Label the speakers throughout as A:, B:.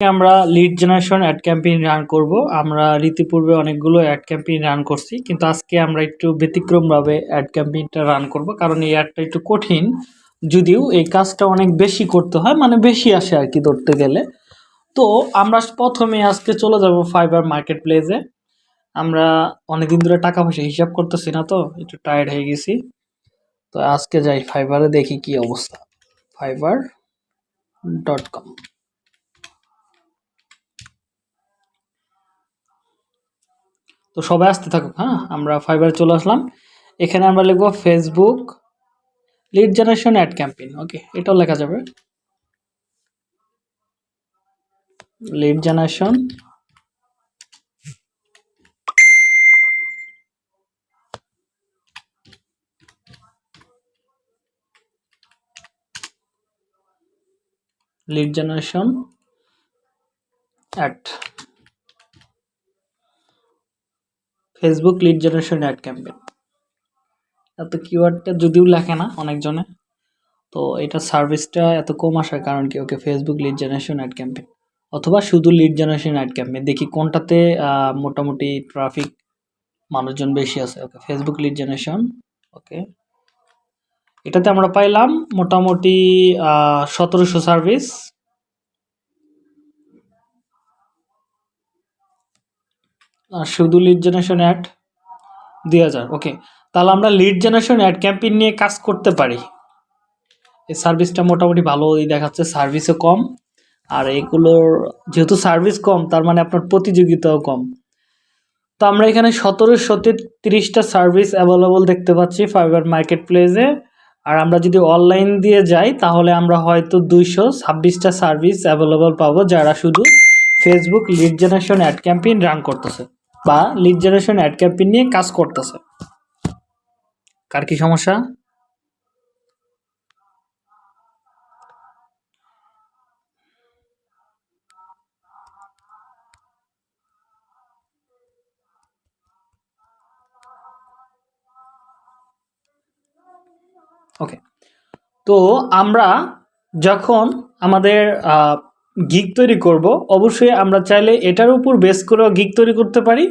A: আমরা lead generation ad campaign run করব। আমরা রীতিপূর্বে অনেকগুলো অ্যাড ক্যাম্পেইন রান করছি, কিন্তু আজকে আমরা একটু ব্যতিক্রমভাবে অ্যাড ক্যাম্পেইনটা রান করব, কারণ এই অ্যাডটা একটু কঠিন। যদিও এই কাজটা অনেক বেশি করতে হয় মানে বেশি আসে আর কি ধরতে গেলে। তো আমরা প্রথমে আজকে চলে যাব ফাইবার মার্কেট প্লেসে আমরা অনেকদিন ধরে টাকা পয়সা হিসাব করতেছি না তো, একটু টায়ার্ড হয়ে গেছি। তো আজকে যাই ফাইবারে দেখি কি অবস্থা। ফাইবার ডট কম তো সবাই আসতে থাকুক হ্যাঁ? আমরা ফাইবারে চলে আসলাম। এখানে আমরা লিখব Facebook lead generation ad campaign okay এটাও লেখা যাবে। Lead generation lead generation ad Facebook lead generation ad campaign এত কিওয়ার্ডটা যদিও লেখে না অনেকজনে, তো এটা সার্ভিসটা এত কম আসার কারণ কি? Okay Facebook lead generation ad campaign অথবা শুধু লিড জেনারেশন অ্যাড ক্যাম্পেইন দেখি কোনটাতে মোটামুটি ট্রাফিক মানুষজন বেশি আছে। Okay Facebook lead generation okay. এটাতে আমরা পাইলাম মোটামুটি সতেরোশো সার্ভিস শুধু লিড জেনারেশন অ্যাড দুই হাজার ওকে তাহলে আমরা লিড জেনারেশন অ্যাড ক্যাম্পেইন নিয়ে কাজ করতে পারি। এই সার্ভিসটা মোটামুটি ভালোই দেখাচ্ছে সার্ভিসও কম। আর এগুলোর, যেহেতু সার্ভিস কম, তার মানে আপনার প্রতিযোগিতাও কম। তো আমরা এখানে সতেরোশো তিরিশটা সার্ভিস অ্যাভেলেবল দেখতে পাচ্ছি ফাইবার মার্কেট প্লেসে আর আমরা যদি অনলাইন দিয়ে যাই, তাহলে আমরা হয়তো দুইশো ছাব্বিশটা সার্ভিস অ্যাভেলেবল পাবো, যারা শুধু Facebook lead generation ad campaign run করতেছে। বা লিড জেনারেশন অ্যাড ক্যাম্পেইন নিয়ে কাজ করতেছে। কার কি সমস্যা? ওকে তো আমরা যখন আমাদের গিগ তৈরি করব, অবশ্যই আমরা চাইলে এটার উপর বেস করেও গিগ তৈরি করতে পারি,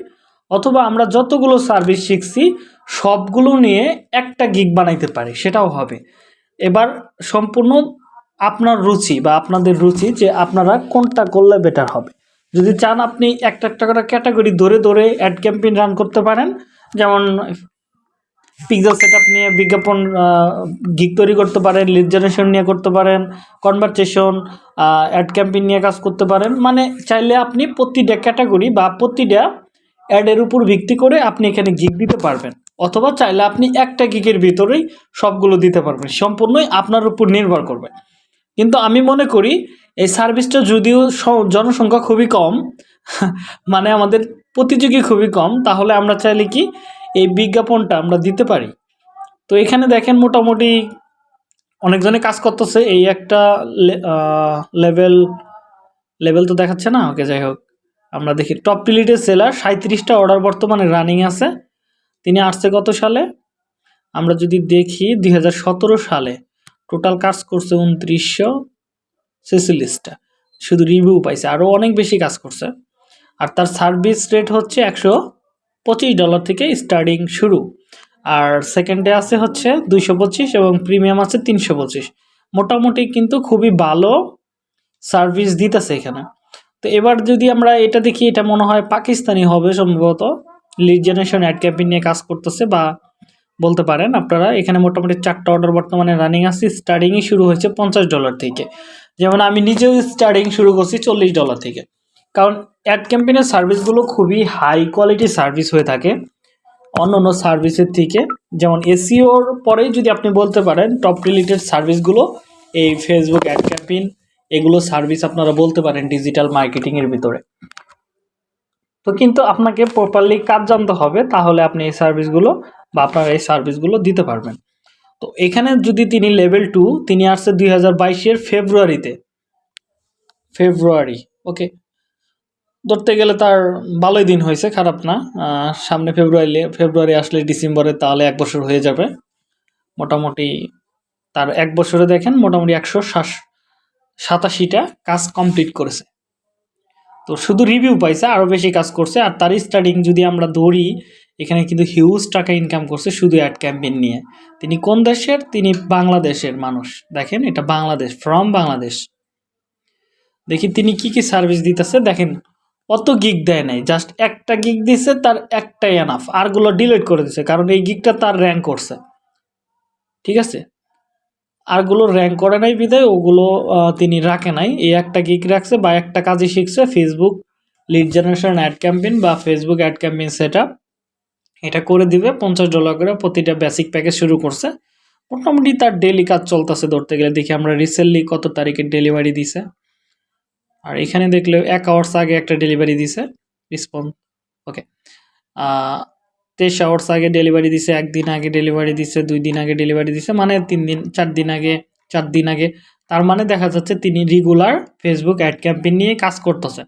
A: অথবা আমরা যতগুলো সার্ভিস শিখছি, সবগুলো নিয়ে একটা গিগ বানাইতে পারি, সেটাও হবে। এবার সম্পূর্ণ আপনার রুচি বা আপনাদের রুচি যে আপনারা কোনটা করলে বেটার হবে। যদি চান আপনি একটা একটা করে ক্যাটাগরি ধরে ধরে অ্যাড ক্যাম্পেইন রান করতে পারেন, যেমন পিক্সেল সেট নিয়ে বিজ্ঞাপন গিক তৈরি করতে পারেন লিড জেনারেশন নিয়ে করতে পারেন কনভারসেশন অ্যাড ক্যাম্পেইন নিয়ে কাজ করতে পারেন। মানে চাইলে আপনি প্রতিটা ক্যাটাগরি বা প্রতিটা অ্যাডের উপর ভিত্তি করে আপনি এখানে গিক দিতে পারবেন। অথবা চাইলে আপনি একটা গিকের ভিতরেই সবগুলো দিতে পারবেন। সম্পূর্ণই আপনার উপর নির্ভর করবে। কিন্তু আমি মনে করি, এই সার্ভিসটা যদিও জনসংখ্যা খুবই কম মানে আমাদের প্রতিযোগী খুবই কম, তাহলে আমরা চাইলে কি এই বিজ্ঞাপনটা আমরা দিতে পারি। তো এখানে দেখেন মোটামুটি অনেকজনে কাজ করতেছে। এই একটা লেভেল লেভেল তো দেখাচ্ছে না? ওকে, যাই হোক। আমরা দেখি টপ পিলিটের সেলার সাঁত্রিশটা অর্ডার বর্তমানে রানিং আছে। তিনি আসছে কত সালে? আমরা যদি দেখি দু হাজার সতেরো সালে। টোটাল কাজ করছে উনত্রিশশো ছেচল্লিশটা। শুধু রিভিউ পাইছে। আরও অনেক বেশি কাজ করছে। আর তার সার্ভিস রেট হচ্ছে একশো পঁচিশ ডলার থেকে স্টার্টিং শুরু। আর সেকেন্ডে আছে হচ্ছে দুইশো পঁচিশ এবং প্রিমিয়াম আছে তিনশো পঁচিশ। মোটামুটি কিন্তু খুবই ভালো সার্ভিস দিতেছে এখানে। তো এবার যদি আমরা এটা দেখি, এটা মনে হয় পাকিস্তানি হবে সম্ভবত। লিড জেনারেশন অ্যাড ক্যাম্পেইন নিয়ে কাজ করতেছে বা বলতে পারেন আপনারা, এখানে মোটামুটি চারটা অর্ডার বর্তমানে রানিং আছে স্টার্টিংই শুরু হয়েছে পঞ্চাশ ডলার থেকে। যেমন আমি নিজেও স্টার্টিং শুরু করছি চল্লিশ ডলার থেকে। কারণ অ্যাড ক্যাম্পেনের সার্ভিসগুলো খুবই হাই কোয়ালিটি সার্ভিস হয়ে থাকে। অন্য অন্য সার্ভিসের থেকে, যেমন এসিওর পরেই যদি আপনি বলতে পারেন টপ রিলেটেড সার্ভিসগুলো এই ফেসবুক অ্যাড ক্যাম্পেইন এগুলো সার্ভিস আপনারা বলতে পারেন ডিজিটাল মার্কেটিংয়ের ভিতরে। তো কিন্তু আপনাকে প্রপারলি কাজ জানতে হবে, তাহলে আপনি এই সার্ভিসগুলো বা আপনার এই সার্ভিসগুলো দিতে পারবেন। তো এখানে যদি তিনি লেভেল টু তিনি আসছে দুই হাজার বাইশের ফেব্রুয়ারিতে ফেব্রুয়ারি ওকে ধরতে গেলে তার ভালোই দিন হয়েছে, খারাপ না। সামনে ফেব্রুয়ারি ফেব্রুয়ারি আসলে ডিসেম্বরে তাহলে এক বছর হয়ে যাবে। মোটামুটি তার এক বছরে দেখেন মোটামুটি একশো সাতাশিটা কাজ কমপ্লিট করেছে। তো শুধু রিভিউ পাইছে আরও বেশি কাজ করছে, আর তার স্টার্টিং যদি আমরা ধরি, এখানে কিন্তু হিউজ টাকা ইনকাম করছে শুধু অ্যাড ক্যাম্পেইন নিয়ে। তিনি কোন দেশের? তিনি বাংলাদেশের মানুষ। দেখেন এটা বাংলাদেশ ফ্রম বাংলাদেশ। দেখি তিনি কি কি সার্ভিস দিতেছে, দেখেন অত গিগ দেয় নাই জাস্ট একটা গিগ দিছে, তার একটাই এনাফ আরগুলো ডিলিট করে দিছে, কারণ এই গিগটা তার র্যাঙ্ক করছে। ঠিক আছে? আরগুলো র্যাঙ্ক করে নাই বিদায় ওগুলো তিনি রাখে নাই। এই একটা গিগ রাখছে বা একটা কাজই শিখছে Facebook lead generation ad campaign বা ফেসবুক অ্যাড ক্যাম্পেইন সেট এটা করে দিবে, পঞ্চাশ ডলার করে প্রতিটা বেসিক প্যাকেজ শুরু করছে। মোটামুটি তার ডেলি কাজ চলতেছে ধরতে গেলে, দেখি আমরা রিসেন্টলি কত তারিখে ডেলিভারি দিছে। আর এখানে দেখলে এক আওয়ার্স আগে একটা ডেলিভারি দিছে রিসপন্স ওকে তেইশ আওয়ার্স আগে ডেলিভারি দিছে, একদিন আগে ডেলিভারি দিছে, দুই দিন আগে ডেলিভারি দিছে মানে তিন দিন, চার দিন আগে, চার দিন আগে। তার মানে দেখা যাচ্ছে তিনি রেগুলার ফেসবুক অ্যাড ক্যাম্পেইন নিয়ে কাজ করতেছে।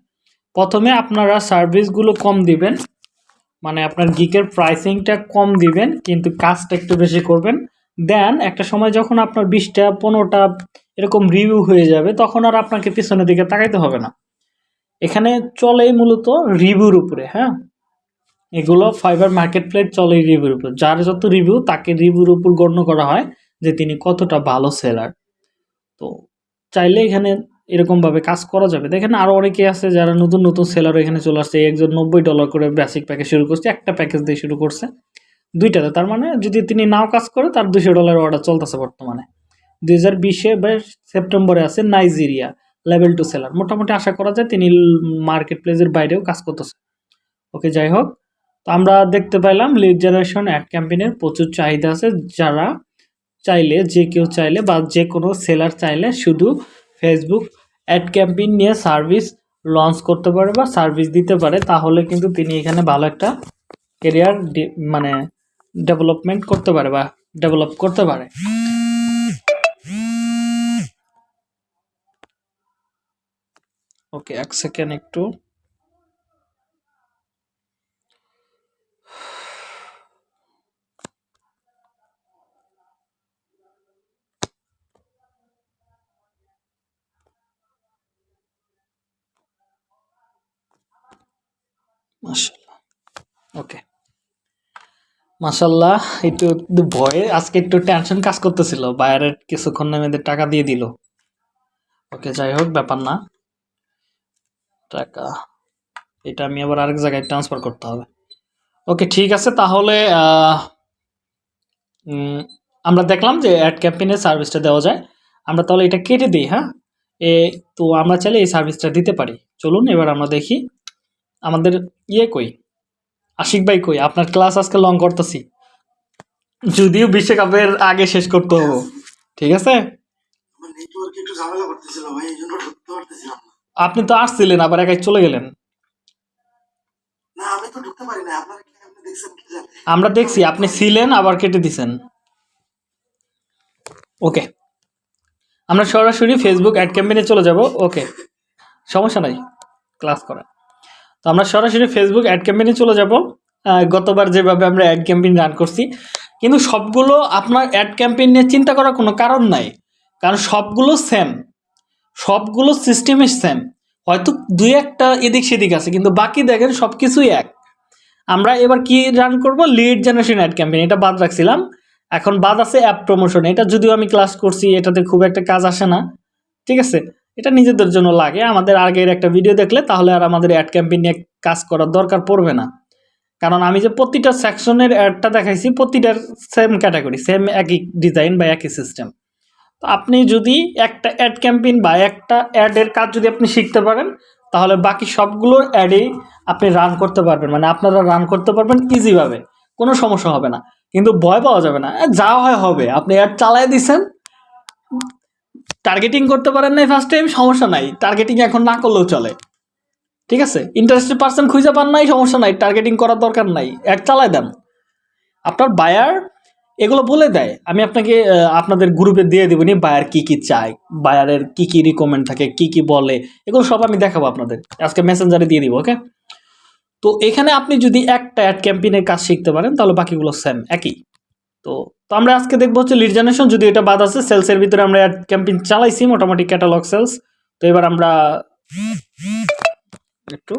A: প্রথমে আপনারা সার্ভিসগুলো কম দিবেন মানে আপনার গিকের প্রাইসিংটা কম দিবেন, কিন্তু কাজটা একটু বেশি করবেন। দেন একটা সময় যখন আপনার বিশটা, পনেরোটা এরকম রিভিউ হয়ে যাবে, তখন আর আপনাকে পিছনের দিকে তাকাইতে হবে না। এখানে চলেই মূলত রিভিউর উপরে হ্যাঁ? এগুলো ফাইবার মার্কেট প্লেট চলে রিভিউর উপর। যার যত রিভিউ তাকে রিভিউর উপর গণ্য করা হয় যে তিনি কতটা ভালো সেলার তো চাইলে এখানে এরকমভাবে কাজ করা যাবে। দেখেন আরও অনেকে আছে যারা নতুন নতুন সেলার এখানে চলে আসছে। একজন নব্বই ডলার করে বেসিক প্যাকেজ শুরু করছে, একটা প্যাকেজ দিয়ে শুরু করছে। দুইটাতে, তার মানে যদি তিনি নাও কাজ করে, তার দুশো ডলার অর্ডার চলতেছে বর্তমানে। দুই হাজার বিশে সেপ্টেম্বরে আছে নাইজেরিয়া, লেভেল টু সেলার। মোটামুটি আশা করা যায় তিনি মার্কেট প্লেসের বাইরেও কাজ করতেছে। ওকে, যাই হোক। তো আমরা দেখতে পাইলাম লিড জেনারেশন অ্যাড ক্যাম্পেইনের প্রচুর চাহিদা আছে। যারা চাইলে, যে কেউ চাইলে বা যে কোনো সেলার চাইলে শুধু ফেসবুক অ্যাড ক্যাম্পেইন নিয়ে সার্ভিস লঞ্চ করতে পারে বা সার্ভিস দিতে পারে, তাহলে কিন্তু তিনি এখানে ভালো একটা কেরিয়ার মানে ডেভেলপমেন্ট করতে পারে বা ডেভেলপ করতে পারে। ওকে, এক সেকেন্ড একটু। মাশাল্লাহ ওকে। মাশাল্লাহ একটু ভয়ে, আজকে একটু টেনশন কাজ করতেছিল। বাইরের কিছুক্ষণ আমাদের টাকা দিয়ে দিল। ওকে, যাই হোক, ব্যাপার না। টাকা। এটা আমি আবার আরেক জায়গায় ট্রান্সফার করতে হবে। ওকে ঠিক আছে, তাহলে আমরা দেখলাম যে অ্যাড ক্যাম্পেইনের সার্ভিসটা দেওয়া যায়। আমরা তাহলে এটা কেটে দিই হ্যাঁ? এ, তো আমরা চাইলে এই সার্ভিসটা দিতে পারি। চলুন, এবার আমরা দেখি আমাদের ইয়ে কই? আশিক ভাই কই? আপনার ক্লাস আজকে লং করতেছি। যদিও বিশ্বকাপের আগে শেষ করতে হবে। ঠিক আছে?
B: নেটওয়ার্ক একটু ঝামেলা করতেছিল ভাই, এই জন্য পারতেছিলাম
A: আপনি তো আসছিলেন আবার একাই চলে গেলেন। আমরা দেখছি আপনি ছিলেন আবার কেটে দিছেন। ওকে আমরা সরাসরি ফেসবুক অ্যাড ক্যাম্পেইনে চলে যাব। ওকে সমস্যা নাই ক্লাস করা। তো আমরা সরাসরি ফেসবুক অ্যাড ক্যাম্পেইনে চলে যাব। গতবার যেভাবে আমরা অ্যাড ক্যাম্পেইন রান করছি কিন্তু সবগুলো আপনার অ্যাড ক্যাম্পেইন নিয়ে চিন্তা করার কোনো কারণ নাই। কারণ সবগুলো সেম সবগুলো সিস্টেমই সেম হয়তো দুই একটা এদিক সেদিক আছে, কিন্তু বাকি দেখেন সব কিছুই এক। আমরা এবার কি রান করব? লিড জেনারেশন অ্যাড ক্যাম্পেইন এটা বাদ রাখছিলাম। এখন বাদ আছে অ্যাপ প্রমোশন এটা যদিও আমি ক্লাস করছি, এটাতে খুব একটা কাজ আসে না। ঠিক আছে? এটা নিজেদের জন্য লাগে, আমাদের আগের একটা ভিডিও দেখলে, তাহলে আর আমাদের অ্যাড ক্যাম্পেইন নিয়ে কাজ করার দরকার পড়বে না। কারণ আমি যে প্রতিটা সেকশনের অ্যাডটা দেখাইছি, প্রতিটার সেম ক্যাটাগরি সেম একই ডিজাইন বা একই সিস্টেম তো আপনি যদি একটা অ্যাড ক্যাম্পেইন বা একটা অ্যাডের কাজ যদি আপনি শিখতে পারেন, তাহলে বাকি সবগুলো অ্যাডেই আপনি রান করতে পারবেন। মানে আপনারা রান করতে পারবেন ইজিভাবে কোনো সমস্যা হবে না। কিন্তু ভয় পাওয়া যাবে না। যা হয় হবে। আপনি অ্যাড চালাই দিছেন টার্গেটিং করতে পারেন নাই ফার্স্ট টাইম সমস্যা নাই। টার্গেটিং এখন না করলেও চলে। ঠিক আছে? ইন্টারেস্টেড পার্সন খুঁজে পান নাই, সমস্যা নাই। টার্গেটিং করার দরকার নাই। অ্যাড চালাই দেন। আপনার বায়ার এগুলো বলে দেয়। আমি আপনাকে আপনাদের গ্রুপে দিয়ে দেবো নি বায়ার কি কি চায় বায়ারের কি কি রিকমেন্ড থাকে, কি কি বলে, এগুলো সব আমি দেখাবো আপনাদের। আজকে মেসেঞ্জারে দিয়ে দিব ওকে তো এখানে আপনি যদি একটা অ্যাড ক্যাম্পেইনের কাজ শিখতে পারেন, তাহলে বাকিগুলো সেম একই। তো তো আমরা আজকে দেখব হচ্ছে লিড জেনারেশন যদি এটা বাদ আছে সেলসের ভিতরে আমরা অ্যাড ক্যাম্পেইন চালাইছি, মোটামুটি ক্যাটালগ সেলস তো এবার আমরা একটু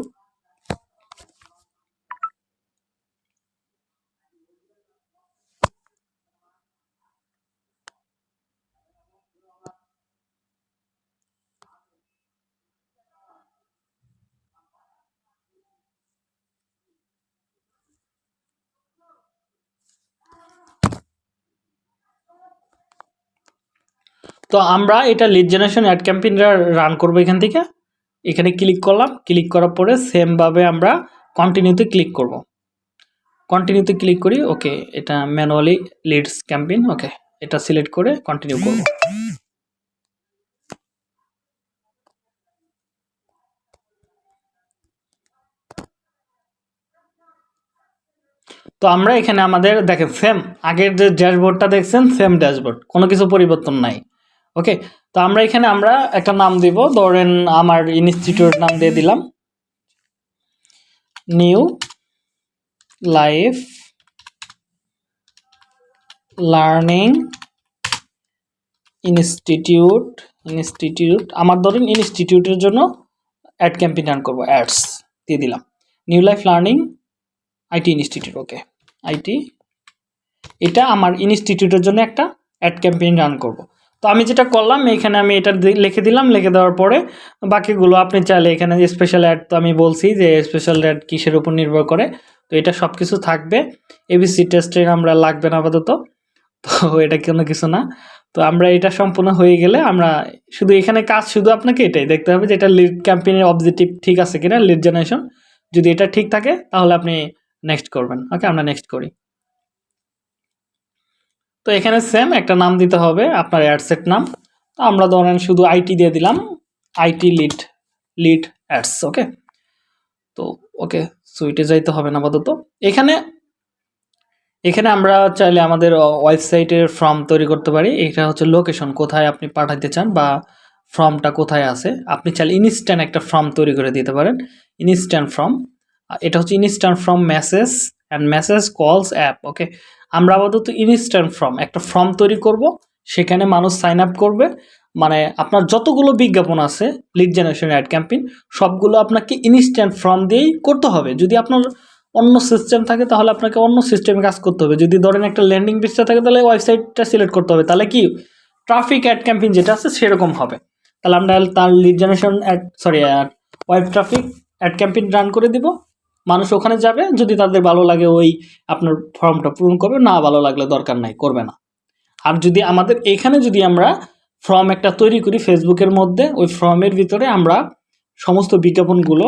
A: তো আমরা এটা লিড জেনারেশন অ্যাড ক্যাম্পেইনটা রান করব এখান থেকে। এখানে ক্লিক করলাম ক্লিক করার পরে সেমভাবে আমরা কন্টিনিউতে ক্লিক করব। কন্টিনিউতে ক্লিক করি ওকে এটা ম্যানুয়ালি লিডস ক্যাম্পেইন ওকে এটা সিলেক্ট করে কন্টিনিউ করব। তো আমরা এখানে আমাদের, দেখেন সেম আগের যে ড্যাশবোর্ডটা দেখছেন সেম ড্যাশবোর্ড কোনো কিছু পরিবর্তন নাই। ওকে তো আমরা এখানে আমরা একটা নাম দিব। ধরেন আমার ইনস্টিটিউট নাম দিয়ে দিলাম। New life learning institute institute আমার ধরেন ইনস্টিটিউটের জন্য অ্যাড ক্যাম্পেইন রান করব অ্যাডস দিয়ে দিলাম। New life learning IT institute okay IT এটা আমার ইনস্টিটিউটের জন্য একটা অ্যাড ক্যাম্পেইন রান করব। তো আমি যেটা করলাম, এখানে আমি এটা লিখে দিলাম, লিখে দেওয়ার পরে বাকিগুলো আপনি চাইলে এখানে স্পেশাল অ্যাড তো আমি বলছি যে স্পেশাল অ্যাড কিসের উপর নির্ভর করে, তো এটা সব কিছু থাকবে এবিসি টেস্টের আমরা লাগবে না আপাতত, তো এটা কোনো কিছু না। তো আমরা এটা সম্পূর্ণ হয়ে গেলে আমরা শুধু এখানে কাজ শুধু আপনাকে এটাই দেখতে হবে যে এটা লিড ক্যাম্পেইনের অবজেক্টিভ ঠিক আছে কিনা লিড জেনারেশন যদি এটা ঠিক থাকে, তাহলে আপনি নেক্সট করবেন। ওকে আমরা নেক্সট করি। তো এখানে সেম একটা নাম দিতে হবে, আপনার অ্যাডসেট নাম। তো আমরা ধরেন শুধু আইটি দিয়ে দিলাম IT lead lead ads okay তো ওকে সুইটে যাইতে হবে না আপাতত। এখানে এখানে আমরা চাইলে আমাদের ওয়েবসাইটের ফর্ম তৈরি করতে পারি। এটা হচ্ছে লোকেশন কোথায় আপনি পাঠাতে চান বা ফর্মটা কোথায় আছে। আপনি চাইলে ইনস্ট্যান্ট একটা ফর্ম তৈরি করে দিতে পারেন। ইনস্ট্যান্ট ফর্ম এটা হচ্ছে instant form message and message calls app okay আমরা আপাতত ইনস্ট্যান্ট ফর্ম, একটা ফর্ম তৈরি করব, সেখানে মানুষ সাইন আপ করবে। মানে আপনার যতগুলো বিজ্ঞাপন আছে লিড জেনারেশন অ্যাড ক্যাম্পেইন সবগুলো আপনাকে ইনস্ট্যান্ট ফর্ম দিয়েই করতে হবে। যদি আপনার অন্য সিস্টেম থাকে, তাহলে আপনাকে অন্য সিস্টেমে কাজ করতে হবে। যদি ধরেন একটা ল্যান্ডিং পেজটা থাকে, তাহলে ওয়েবসাইটটা সিলেক্ট করতে হবে। তাহলে কি? ট্রাফিক অ্যাড ক্যাম্পেইন যেটা আছে, সেরকম হবে। তাহলে আমরা তার lead generation ad sorry web traffic ad campaign run করে দিব। মানুষ ওখানে যাবে, যদি তাদের ভালো লাগে ওই আপনার ফর্মটা পূরণ করবে, না ভালো লাগলে দরকার নাই, করবে না। আর যদি আমাদের এখানে যদি আমরা ফর্ম একটা তৈরি করি ফেসবুকের মধ্যে, ওই ফর্মের ভিতরে আমরা সমস্ত বিজ্ঞাপনগুলো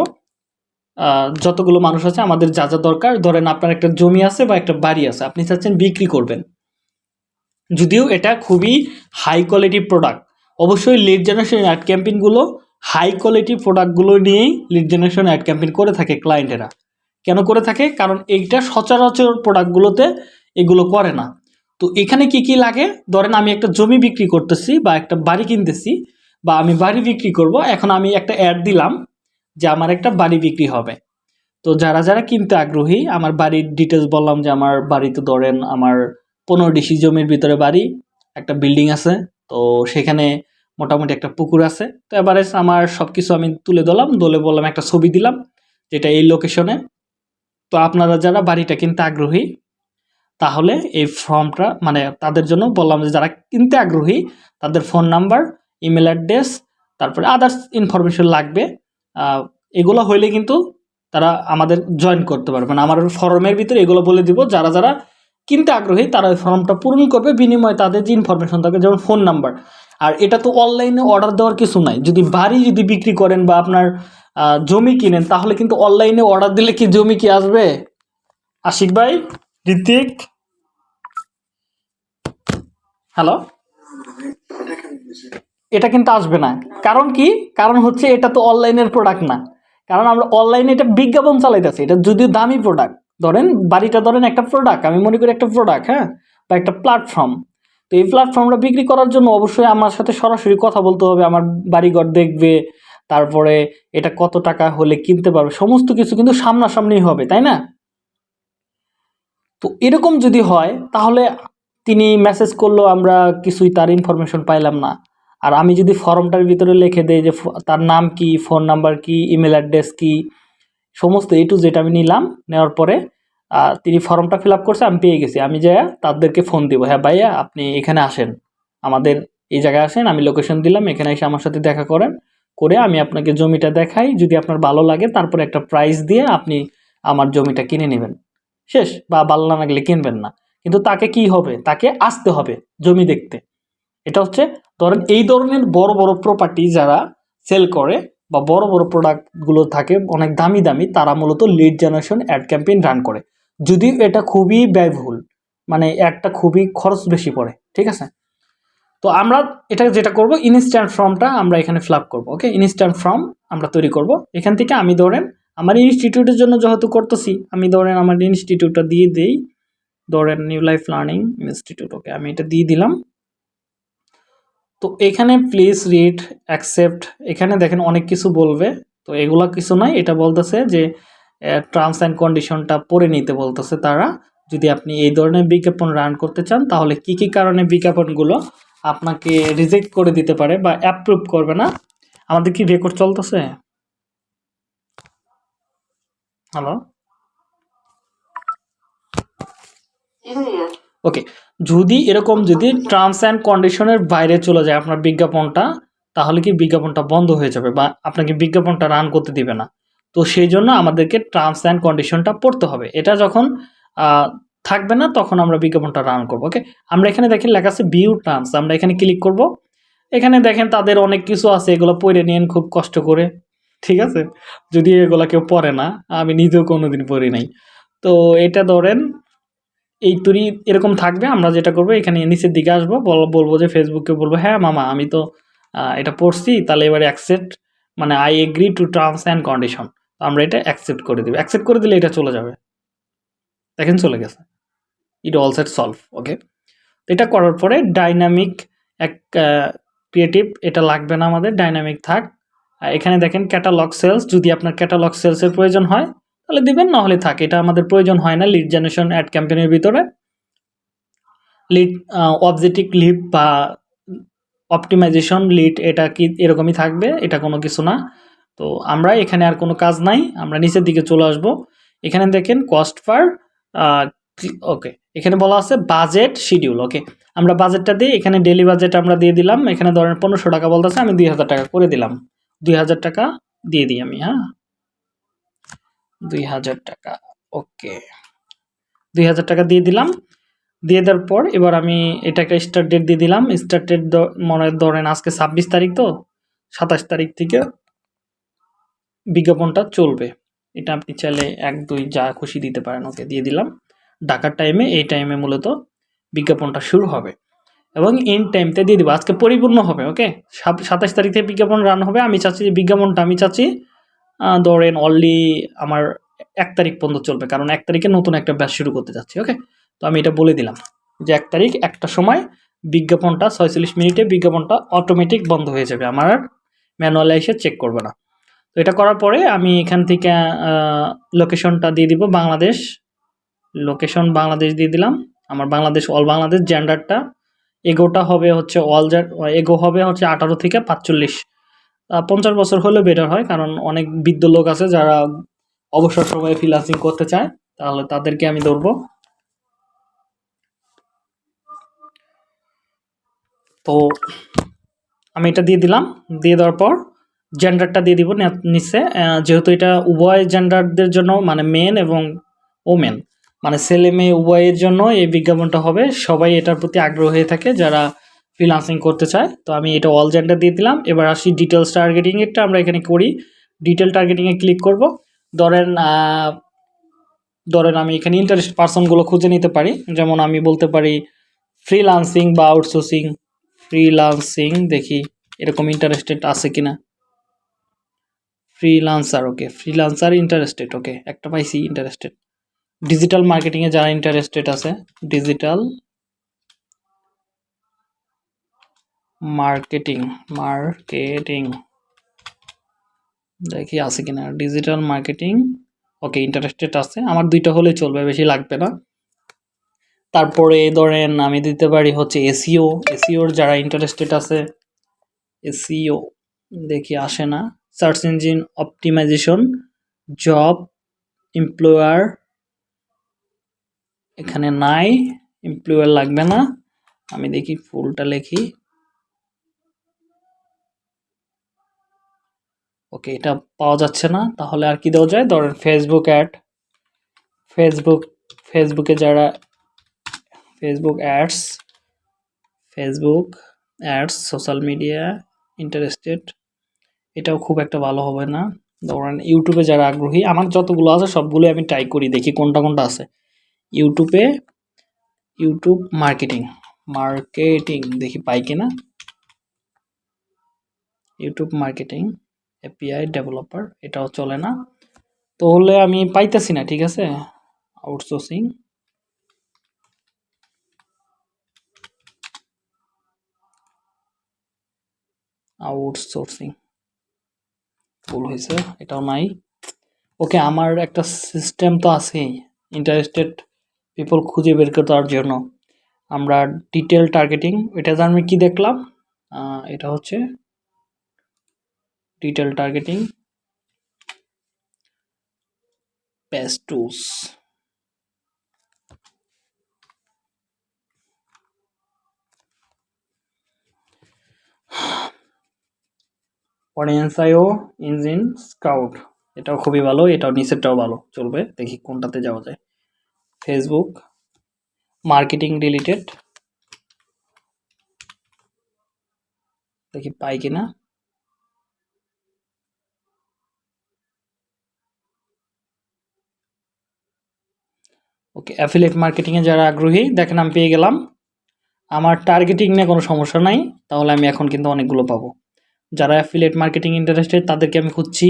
A: যতগুলো মানুষ আছে, আমাদের যা যা দরকার, ধরেন আপনার একটা জমি আছে বা একটা বাড়ি আছে, আপনি চাচ্ছেন বিক্রি করবেন। যদিও এটা খুবই হাই কোয়ালিটি প্রোডাক্ট অবশ্যই লিড জেনারেশন অ্যাড ক্যাম্পেইনগুলো হাই কোয়ালিটি প্রোডাক্টগুলো নিয়েই লিড জেনারেশন অ্যাড ক্যাম্পেইন করে থাকে ক্লায়েন্টেরা কেন করে থাকে? কারণ এইটা সচরাচর প্রোডাক্টগুলোতে এগুলো করে না। তো এখানে কি কি লাগে? ধরেন আমি একটা জমি বিক্রি করতেছি বা একটা বাড়ি কিনতেছি বা আমি বাড়ি বিক্রি করব, এখন আমি একটা অ্যাড দিলাম যে আমার একটা বাড়ি বিক্রি হবে। তো যারা যারা কিনতে আগ্রহী, আমার বাড়ির ডিটেলস বললাম যে আমার বাড়িতে ধরেন আমার পনেরো ডিসি জমির ভিতরে বাড়ি, একটা বিল্ডিং আছে, তো সেখানে মোটামুটি একটা পুকুর আছে। তো এবারে আমার সব কিছু আমি তুলে দিলাম দলে বললাম একটা ছবি দিলাম, যেটা এই লোকেশনে তো আপনারা যারা বাড়িটা কিনতে আগ্রহী, তাহলে এই ফর্মটা মানে তাদের জন্য বললাম যে যারা কিনতে আগ্রহী, তাদের ফোন নাম্বার, ইমেল অ্যাড্রেস, তারপরে আদার্স ইনফরমেশন লাগবে। এগুলো হইলে কিন্তু তারা আমাদের জয়েন করতে পারবে। মানে আমার ফর্মের ভিতরে এগুলো বলে দিব, যারা যারা কিনতে আগ্রহী, তারা ওই ফর্মটা পূরণ করবে। বিনিময়ে তাদের যে ইনফরমেশন থাকে, যেমন ফোন নাম্বার। আর এটা তো অনলাইনে অর্ডার দেওয়ার কিছু নাই। যদি বাড়ি যদি বিক্রি করেন বা আপনার জমি কিনেন, তাহলে কিন্তু অনলাইনে অর্ডার দিলে কি জমি কি আসবে? আশিক ভাই ঋতিক হ্যালো
B: এটা
A: কিন্তু আসবে না। কারণ কি? কারণ হচ্ছে এটা তো অনলাইনের প্রোডাক্ট না। কারণ আমরা অনলাইনে এটা বিজ্ঞাপন চালাইতেছি। এটা যদিও দামি প্রোডাক্ট ধরেন, বাড়িটা ধরেন একটা প্রোডাক্ট আমি মনে করি একটা প্রোডাক্ট হ্যাঁ? বা একটা প্ল্যাটফর্ম তো এই প্ল্যাটফর্মটা বিক্রি করার জন্য অবশ্যই আমার সাথে সরাসরি কথা বলতে হবে। আমার বাড়িঘর দেখবে তারপরে এটা কত টাকা হলে কিনতে পারবে? সমস্ত কিছু কিন্তু সামনাসামনি হবে, তাই না? তো এরকম যদি হয়, তাহলে তিনি মেসেজ করল, আমরা কিছুই তার ইনফরমেশন পাইলাম না। আর আমি যদি ফর্মটার ভিতরে লিখে দেই যে তার নাম কি ফোন নাম্বার কি ইমেল অ্যাড্রেস কি, সমস্ত এ টু জেড আমি নিলাম, নেওয়ার পরে তিনি ফর্মটা ফিল আপ করছে, আমি পেয়ে গেছি। আমি যাই তাদেরকে ফোন দিব হ্যাঁ ভাইয়া, আপনি এখানে আসেন। আমাদের এই জায়গায় আসেন, আমি লোকেশন দিলাম, এখানে এসে আমার সাথে দেখা করেন। করে আমি আপনাকে জমিটা দেখাই, যদি আপনার ভালো লাগে তারপরে একটা প্রাইস দিয়ে আপনি আমার জমিটা কিনে নেবেন। শেষ, বা ভালো না লাগলে কিনবেন না। কিন্তু তাকে কি হবে? তাকে আসতে হবে জমি দেখতে। এটা হচ্ছে, ধরেন এই ধরনের বড় বড় প্রপার্টি যারা সেল করে বা বড় বড় প্রোডাক্টগুলো থাকে, অনেক দামি দামি, তারা মূলত lead generation ad campaign run করে। যদিও এটা খুবই ব্যয়বহুল মানে একটা খুবই খরচ বেশি পড়ে, ঠিক আছে? তো আমরা এটা যেটা করব ইনস্ট্যান্ট ফর্মটা আমরা এখানে ফিল করব ওকে ইনস্ট্যান্ট ফর্ম আমরা তৈরি করব। এখান থেকে আমি ধরেন আমার ইনস্টিটিউটের জন্য যেহেতু করতেছি, আমি ধরেন আমার ইনস্টিটিউটটা দিয়ে দিই, ধরেন new life learning institute okay আমি এটা দিয়ে দিলাম। তো এখানে প্লিজ রিড অ্যাকসেপ্ট এখানে দেখেন অনেক কিছু বলবে, তো এগুলা কিছু নয়, এটা বলতেছে যে টার্মস অ্যান্ড কন্ডিশনটা পড়ে নিতে বলতেছে তারা। যদি আপনি এই ধরনের বিজ্ঞাপন রান করতে চান, তাহলে কি কি কারণে বিজ্ঞাপনগুলো আপনাকে রিজেক্ট করে দিতে পারে বা অ্যাপ্রুভ করবে না। আমাদের কি রেকর্ড চলতেছে? হ্যালো ওকে যদি এরকম যদি টার্মস অ্যান্ড কন্ডিশনের বাইরে চলে যায় আপনার বিজ্ঞাপনটা, তাহলে কি বিজ্ঞাপনটা বন্ধ হয়ে যাবে বা আপনাকে বিজ্ঞাপনটা রান করতে দিবে না? তো সেই জন্য আমাদেরকে টার্মস অ্যান্ড কন্ডিশনটা পড়তে হবে। এটা যখন থাকবে না, তখন আমরা বিজ্ঞাপনটা রান করব ওকে আমরা এখানে দেখেন লেখা আছে ভিউ টার্মস আমরা এখানে ক্লিক করব। এখানে দেখেন তাদের অনেক কিছু আছে, এগুলো পড়ে নিন খুব কষ্ট করে, ঠিক আছে? যদি এগুলো কেউ পড়ে না, আমি নিজেও কোনোদিন পড়ি নাই। তো এটা ধরেন, এই তুরি এরকম থাকবে, আমরা যেটা করব, এখানে নিচের দিকে আসব, বল- বলব যে ফেসবুকে বলব হ্যাঁ মামা, আমি তো এটা পড়ছি, তাহলে এবারে অ্যাকসেপ্ট মানে I agree to terms and condition আমরা এটা অ্যাকসেপ্ট করে দিব। অ্যাকসেপ্ট করে দিলে এটা চলে যাবে। দেখেন চলে গেছে। It all set solve okay এটা করার পরে ডাইনামিক এক ক্রিয়েটিভ এটা লাগবে না আমাদের ডাইনামিক থাক। এখানে দেখেন ক্যাটালগ সেলস যদি আপনার ক্যাটালগ সেলসের প্রয়োজন হয়, তাহলে দিবেন না হলে থাক। এটা আমাদের প্রয়োজন হয় না লিড জেনারেশন অ্যাড ক্যাম্পেনের ভিতরে। লিড অবজেক্টিভ লিড বা অপটিমাইজেশন লিড এটা কি এরকমই থাকবে, এটা কোনো কিছু না। তো আমরা এখানে আর কোনো কাজ নাই, আমরা নিচের দিকে চলে আসব। এখানে দেখেন কস্ট পার ওকে এখানে বলা আছে বাজেট শিডিউল ওকে আমরা বাজেটটা দিই, এখানে ডেলি বাজেট আমরা দিয়ে দিলাম, এখানে ধরেন পনেরোশো টাকা বলতেছে, আমি দুই হাজার টাকা করে দিলাম। দুই হাজার টাকা দিয়ে দিই আমি হ্যাঁ? দুই হাজার টাকা ওকে দুই হাজার টাকা দিয়ে দিলাম, দিয়ে দেওয়ার পর এবার আমি এটাকে স্টার্ট ডেট দিয়ে দিলাম। স্টার্ট ডেট মনে ধরেন আজকে ছাব্বিশ তারিখ তো, সাতাশ তারিখ থেকে বিজ্ঞাপনটা চলবে। এটা আপনি চাইলে এক, দুই যা খুশি দিতে পারেন ওকে দিয়ে দিলাম। ডাকার টাইমে এই টাইমে মূলত বিজ্ঞাপনটা শুরু হবে। এবং এন্ড টাইমতে দিয়ে দেবো। আজকে পরিপূর্ণ হবে ওকে সাতাশ তারিখ থেকে বিজ্ঞাপন রান হবে। আমি চাচ্ছি যে বিজ্ঞাপনটা আমি চাচ্ছি ধরেন অনলি আমার এক তারিখ পর্যন্ত চলবে। কারণ এক তারিখে নতুন একটা ব্যাচ শুরু করতে যাচ্ছি ওকে তো আমি এটা বলে দিলাম যে এক তারিখ, একটা সময় বিজ্ঞাপনটা ছয়চল্লিশ মিনিটে বিজ্ঞাপনটা অটোমেটিক বন্ধ হয়ে যাবে। আমার ম্যানুয়ালে এসে চেক করবে না। তো এটা করার পরে আমি এখান থেকে লোকেশনটা দিয়ে দিব বাংলাদেশ লোকেশন বাংলাদেশ দিয়ে দিলাম। আমার বাংলাদেশ অল বাংলাদেশ জেন্ডারটা এগোটা হবে হচ্ছে অল এগো হবে হচ্ছে আঠারো থেকে পাঁচচল্লিশ। পঞ্চাশ বছর হলে বেটার হয়, কারণ অনেক বৃদ্ধ লোক আছে যারা অবসর সময়ে ফ্রিলান্সিং করতে চায়, তাহলে তাদেরকে আমি ধরবো। তো আমি এটা দিয়ে দিলাম, দিয়ে দেওয়ার পর জেন্ডারটা দিয়ে দিব নিচে। যেহেতু এটা উভয় জেন্ডারদের জন্য মানে মেন এবং ওমেন মানে ছেলে মেয়ে উভয়ের জন্য এই বিজ্ঞাপনটা হবে। সবাই এটার প্রতি আগ্রহ হয়ে থাকে যারা ফ্রিলান্সিং করতে চায়। তো আমি এটা অল জেন্ডার দিয়ে দিলাম। এবার আসি ডিটেলস টার্গেটিং এরটা আমরা এখানে করি। ডিটেল টার্গেটিংয়ে ক্লিক করব। ধরেন ধরেন আমি এখানে ইন্টারেস্ট পার্সনগুলো খুঁজে নিতে পারি। যেমন আমি বলতে পারি ফ্রিলান্সিং বা আউটসোর্সিং ফ্রিলান্সিং দেখি এরকম ইন্টারেস্টেড আছে কি কিনা। Freelancer okay freelancer interested okay একটা পাইছি ইন্টারেস্টেড ডিজিটাল মার্কেটিংয়ে যারা ইন্টারেস্টেড আছে ডিজিটাল মার্কেটিং মার্কেটিং দেখি আছে কিনা। ডিজিটাল মার্কেটিং ওকে ইন্টারেস্টেড আছে। আমার দুইটা হলে চলবে, বেশি লাগবে না। তারপরে ধরেন আমি দিতে পারি হচ্ছে এসিও এসিওর যারা ইন্টারেস্টেড আছে এসিও দেখি আসে না। Search engine optimization job employer এখানে নাই এমপ্লয়ার লাগবে না। আমি দেখি ফুলটা লিখি। ওকে, এটা পাওয়া যাচ্ছে না, তাহলে আর কি দেওয়া যায়? ধরেন ফেসবুক অ্যাড ফেসবুক ফেসবুকে যারা Facebook ads Facebook ads social media interested এটাও খুব একটা ভালো হবে না। ধরেন ইউটিউবে যারা আগ্রহী, আমার যতগুলো আছে সবগুলো আমি ট্রাই করি, দেখি কোনটা কোনটা আছে। ইউটিউবে ইউটিউব মার্কেটিং মার্কেটিং দেখি পাই কিনা? ইউটিউব মার্কেটিং এপিআই ডেভেলপার এটাও চলে না। তো হলে আমি পাইতেছি না, ঠিক আছে? আউটসোর্সিং আউটসোর্সিং ভুল হয়েছে এটাও নাই। ওকে আমার একটা সিস্টেম তো আছেই। ইন্টারেস্টেড পিপল খুঁজে বের করার জন্য। আমরা ডিটেল টার্গেটিং এটা আমি কি দেখলাম? এটা হচ্ছে detail targeting page tools audience আইও ইঞ্জিন স্কাউট এটাও খুবই ভালো, এটাও নিচেরটাও ভালো, চলবে, দেখি কোনটাতে যাওয়া যায়। ফেসবুক মার্কেটিং রিলেটেড দেখি পাই কিনা। ওকে অ্যাফিলিয়েট মার্কেটিংয়ে যারা আগ্রহী, দেখেন আমি পেয়ে গেলাম। আমার টার্গেটিং নিয়ে কোনো সমস্যা নাই, তাহলে আমি এখন কিন্তু অনেকগুলো পাবো। যারা অ্যাফিলিয়েট মার্কেটিং ইন্টারেস্টেড তাদেরকে আমি খুঁজছি।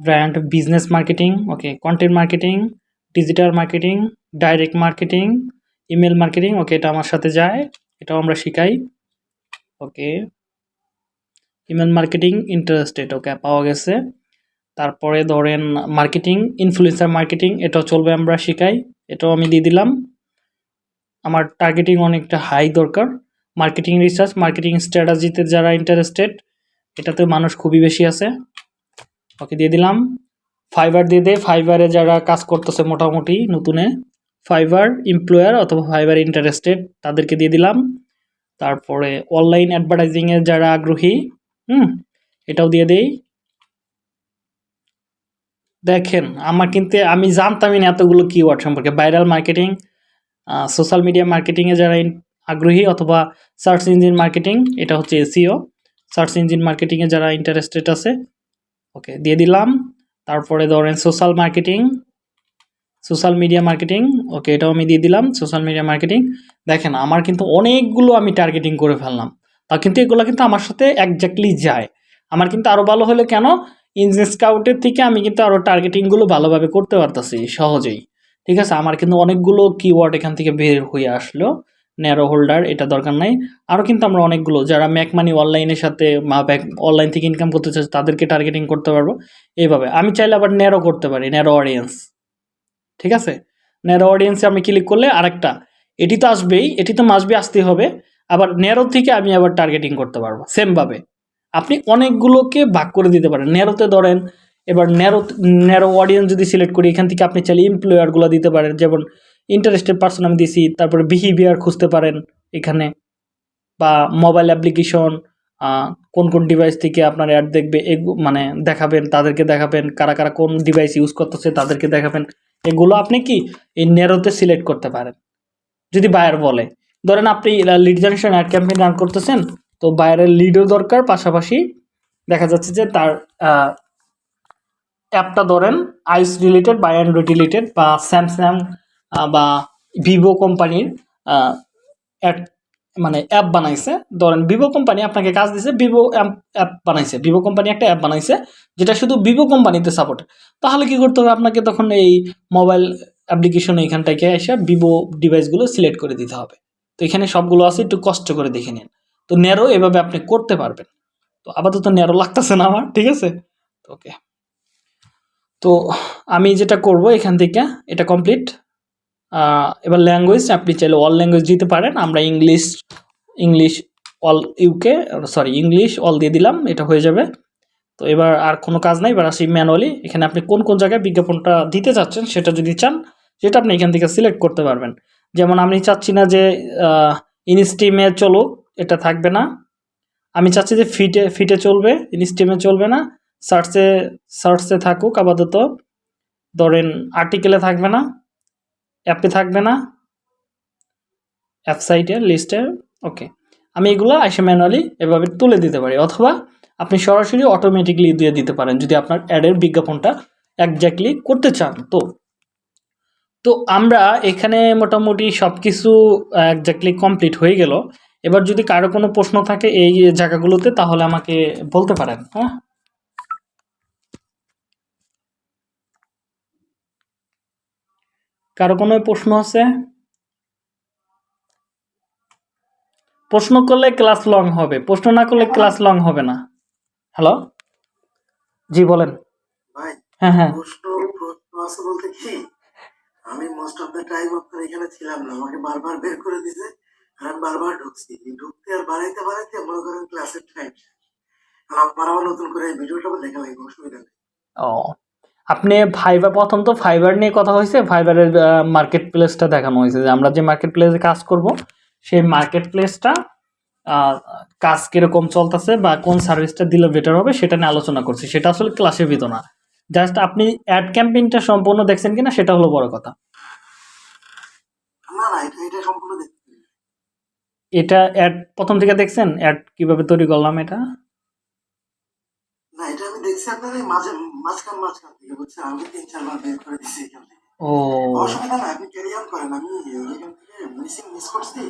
A: Brand business marketing okay content marketing digital marketing direct marketing email marketing okay এটা আমার সাথে যায়, এটাও আমরা শিখাই okay email marketing interested okay পাওয়া গেছে। তারপরে ধরেন মার্কেটিং ইনফ্লুয়েন্সার মার্কেটিং এটাও চলবে আমরা শিখাই, এটাও আমি দিয়ে দিলাম। আমার টার্গেটিং অনেকটা হাই দরকার। মার্কেটিং রিসার্চ মার্কেটিং স্ট্র্যাটাজিতে যারা ইন্টারেস্টেড এটাতে মানুষ খুবই বেশি আছে ওকে দিয়ে দিলাম। ফাইবার দিয়ে দে। ফাইবারে যারা কাজ করতেছে মোটামুটি নতুনে ফাইবার এমপ্লয়ার অথবা ফাইবার ইন্টারেস্টেড তাদেরকে দিয়ে দিলাম। তারপরে অনলাইন অ্যাডভার্টাইজিংয়ে যারা আগ্রহী, হুম, এটাও দিয়ে দেই। দেখেন, আমার কিন্তু, আমি জানতামই না এতগুলো কিওয়ার্ড সম্পর্কে। ভাইরাল মার্কেটিং সোশ্যাল মিডিয়া মার্কেটিংয়ে যারা আগ্রহী অথবা সার্চ ইঞ্জিন মার্কেটিং এটা হচ্ছে এসিও সার্চ ইঞ্জিন মার্কেটিংয়ে যারা ইন্টারেস্টেড আছে, ওকে, দিয়ে দিলাম। তারপরে ধরেন social marketing social media marketing okay এটাও আমি দিয়ে দিলাম সোশ্যাল মিডিয়া মার্কেটিং দেখেন, আমার কিন্তু অনেকগুলো আমি টার্গেটিং করে ফেললাম। তা কিন্তু এগুলো কিন্তু আমার সাথে একজাক্টলি যায়। আমার কিন্তু আরও ভালো হলো কেন? ইঞ্জিন স্কাউটের থেকে আমি কিন্তু আরও টার্গেটিংগুলো ভালোভাবে করতে পারতাছি সহজেই। ঠিক আছে? আমার কিন্তু অনেকগুলো কিওয়ার্ড এখান থেকে বের হয়ে আসলো। ন্যারো হোল্ডার এটা দরকার নাই। আরও কিন্তু আমরা অনেকগুলো, যারা ম্যাক মানি অনলাইনের সাথে ব্যাক অনলাইন থেকে ইনকাম করতে চাচ্ছে, তাদেরকে টার্গেটিং করতে পারব। এইভাবে। আমি চাইলে আবার ন্যারো করতে পারি ন্যারো অডিয়েন্স ঠিক আছে? ন্যারো অডিয়েন্সে আমি ক্লিক করলে আরেকটা। এটি তো আসবেই, এটি তো মাসবে আসতেই হবে। আবার ন্যারো থেকে আমি আবার টার্গেটিং করতে পারব সেমভাবে আপনি অনেকগুলোকে ভাগ করে দিতে পারেন। ন্যারোতে ধরেন, এবার ন্যারো ন্যারো অডিয়েন্স যদি সিলেক্ট করি, এখান থেকে আপনি চাইলে এমপ্লয়ারগুলো দিতে পারেন। যেমন ইন্টারেস্টেড পার্সন আমি দিছি, তারপরে বিহেভিয়ার খুঁজতে পারেন এখানে, বা মোবাইল অ্যাপ্লিকেশন কোন কোন ডিভাইস থেকে আপনার অ্যাড দেখবে মানে দেখাবেন, তাদেরকে দেখাবেন, কারা কারা কোন ডিভাইস ইউজ করতেছে তাদেরকে দেখাবেন, এগুলো আপনি কি এই নেরোতে সিলেক্ট করতে পারেন। যদি বায়ার বলে, ধরেন আপনি lead generation ad campaign run করতেছেন, তো বায়ারের লিডও দরকার, পাশাপাশি দেখা যাচ্ছে যে তার অ্যাপটা ধরেন আইস রিলেটেড বা অ্যান্ড্রয়েড রিলেটেড বা স্যামসাং বা ভিভো কোম্পানির অ্যাড মানে অ্যাপ বানাইছে। ধরেন ভিভো কোম্পানি আপনাকে কাজ দিছে ভিভো অ্যাপ বানাইছে। ভিভো কোম্পানি একটা অ্যাপ বানাইছে, যেটা শুধু ভিভো কোম্পানিতে সাপোর্ট তাহলে কি করতে হবে? আপনাকে তখন এই মোবাইল অ্যাপ্লিকেশন এখান থেকে এসে ভিভো ডিভাইসগুলো সিলেক্ট করে দিতে হবে। তো এখানে সবগুলো আছে, একটু কষ্ট করে দেখে নিন। তো ন্যারো এভাবে আপনি করতে পারবেন। তো আপাতত ন্যারো লাগতেছে না আমার, ঠিক আছে? ওকে তো আমি যেটা করব এখান থেকে, এটা কমপ্লিট এবার ল্যাঙ্গুয়েজ আপনি চাইলে অল ল্যাঙ্গুয়েজ দিতে পারেন। আমরা English English all UK sorry English all দিয়ে দিলাম, এটা হয়ে যাবে। তো এবার আর কোনো কাজ নাই, এবার আসি ম্যানুয়ালি এখানে আপনি কোন কোন জায়গায় বিজ্ঞাপনটা দিতে চাচ্ছেন সেটা যদি চান, সেটা আপনি এখান থেকে সিলেক্ট করতে পারবেন। যেমন আমি চাচ্ছি না যে ইনস্টিমে চলুক, এটা থাকবে না। আমি চাচ্ছি যে ফিটে ফিটে চলবে ইনস্টিমে চলবে না। সার্চে সার্চে থাকুক আপাতত। ধরেন আর্টিকেলে থাকবে না। অ্যাপে থাকবে না। অ্যাপসাইটে লিস্টের ওকে আমি এগুলো এসে ম্যানুয়ালি এভাবে তুলে দিতে পারি, অথবা আপনি সরাসরি অটোমেটিকলি দিয়ে দিতে পারেন, যদি আপনার অ্যাডের বিজ্ঞাপনটা একজাক্টলি করতে চান তো। তো আমরা এখানে মোটামুটি সব কিছু একজাক্টলি কমপ্লিট হয়ে গেল। এবার যদি কারও কোনো প্রশ্ন থাকে এই জায়গাগুলোতে, তাহলে আমাকে বলতে পারেন হ্যাঁ? কারও কোনো প্রশ্ন আছে? প্রশ্ন করলে ক্লাস লং হবে প্রশ্ন না করলে ক্লাস লং হবে না। হ্যালো? জি বলেন। হ্যাঁ হ্যাঁ।
B: বলতে কি? আমি মোস্ট অফ দ্য টাইম আপনার এখানে ছিলাম না আমাকে বারবার বের করে দিছে আর আমি বারবার ঢুকছি। ঢুকতে আর বাড়াইতে বাড়াইতে মনে করেন ক্লাসের টাইম আর আমার আবার নতুন করে এই ভিডিওটা দেখা অসুবিধা নেই।
A: ও আপনি ফাইবার প্রথম তো ফাইবার নিয়ে কথা হয়েছে। ফাইবারের মার্কেট প্লেসটা দেখানো হয়েছে যে আমরা যে মার্কেট প্লেসে কাজ করব সেই মার্কেট প্লেসটা কাজ কীরকম চলতেছে বা কোন সার্ভিসটা দিলে বেটার হবে সেটা নিয়ে আলোচনা করছি। সেটা আসলে ক্লাসের ভিতর না। জাস্ট আপনি অ্যাড ক্যাম্পেইনটা সম্পূর্ণ দেখছেন কিনা সেটা হলো বড় কথা।
B: এটা
A: অ্যাড প্রথম থেকে দেখছেন? অ্যাড কীভাবে তৈরি করলাম এটা?
B: মাঝে মাঝখান মাঝখান থেকে আমি তিন চারবার বের করে দিছি এখান থেকে।
A: ও।
B: অসুবিধা না আপনি ক্যারি অন করেন আমি এখান থেকে মিসিং মিস করছি।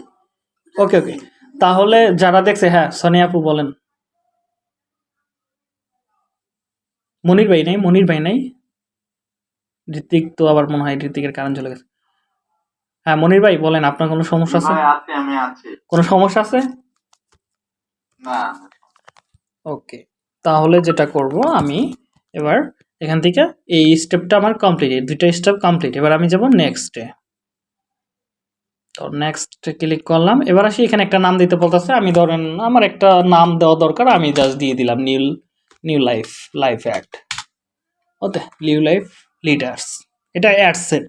A: ওকে ওকে তাহলে যারা দেখছে হ্যাঁ সোনিয়া আপু বলেন। মনির ভাই নাই মনির ভাই নাই। ঋত্বিক তো আবার মনে হয় ঋত্বিকের কারণ চলে গেছে। হ্যাঁ মনির ভাই বলেন আপনার কোনো সমস্যা আছে?
C: আছে আমি আছি।
A: কোনো সমস্যা আছে?
C: না।
A: ওকে তাহলে যেটা করব আমি, এবার এখান থেকে এই স্টেপটা আমার কমপ্লিট দুইটা স্টেপ কমপ্লিট এবার আমি যাব নেক্সটে তো নেক্সট ক্লিক করলাম। এবার আসি, এখানে একটা নাম দিতে বলতেছে। আমি ধরেন আমার একটা নাম দেওয়া দরকার, আমি জাস্ট দিয়ে দিলাম new new life life act ওতে নিউ লাইফ লিডার্স এটা অ্যাড সেট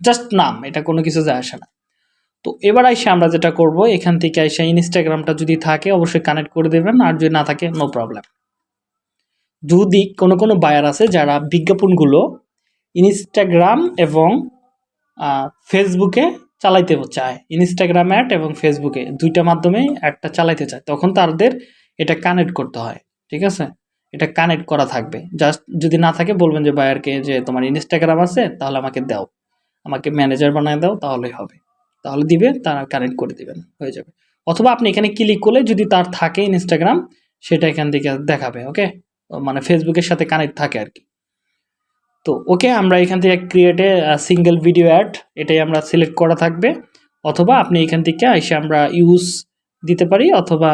A: জাস্ট নাম, এটা কোনো কিছু যায় আসে না। তো এবার এসে আমরা যেটা করব, এখান থেকে এসে ইনস্টাগ্রামটা যদি থাকে, অবশ্যই কানেক্ট করে দেবেন। আর যদি না থাকে নো প্রবলেম যদি কোনো কোনো বায়ার আছে যারা বিজ্ঞাপনগুলো ইনস্টাগ্রাম এবং ফেসবুকে চালাইতে চায়। ইনস্টাগ্রাম অ্যাড এবং ফেসবুকে দুইটা মাধ্যমে অ্যাডটা চালাইতে চায়, তখন তাদের এটা কানেক্ট করতে হয়, ঠিক আছে? এটা কানেক্ট করা থাকবে। জাস্ট যদি না থাকে বলবেন যে, বায়ারকে, যে তোমার ইনস্টাগ্রাম আছে, তাহলে আমাকে দাও। আমাকে ম্যানেজার বানায় দাও, তাহলেই হবে। তাহলে দিবে, তারা কানেক্ট করে দিবেন, হয়ে যাবে। অথবা আপনি এখানে ক্লিক করলে যদি তার থাকে ইনস্টাগ্রাম সেটা এখান থেকে দেখাবে ওকে মানে ফেসবুকের সাথে কানেক্ট থাকে আর কি। তো ওকে আমরা এখান থেকে ক্রিয়েটে সিঙ্গেল ভিডিও অ্যাড এটাই আমরা সিলেক্ট করা থাকবে। অথবা আপনি এখান থেকে এসে আমরা ইউজ দিতে পারি, অথবা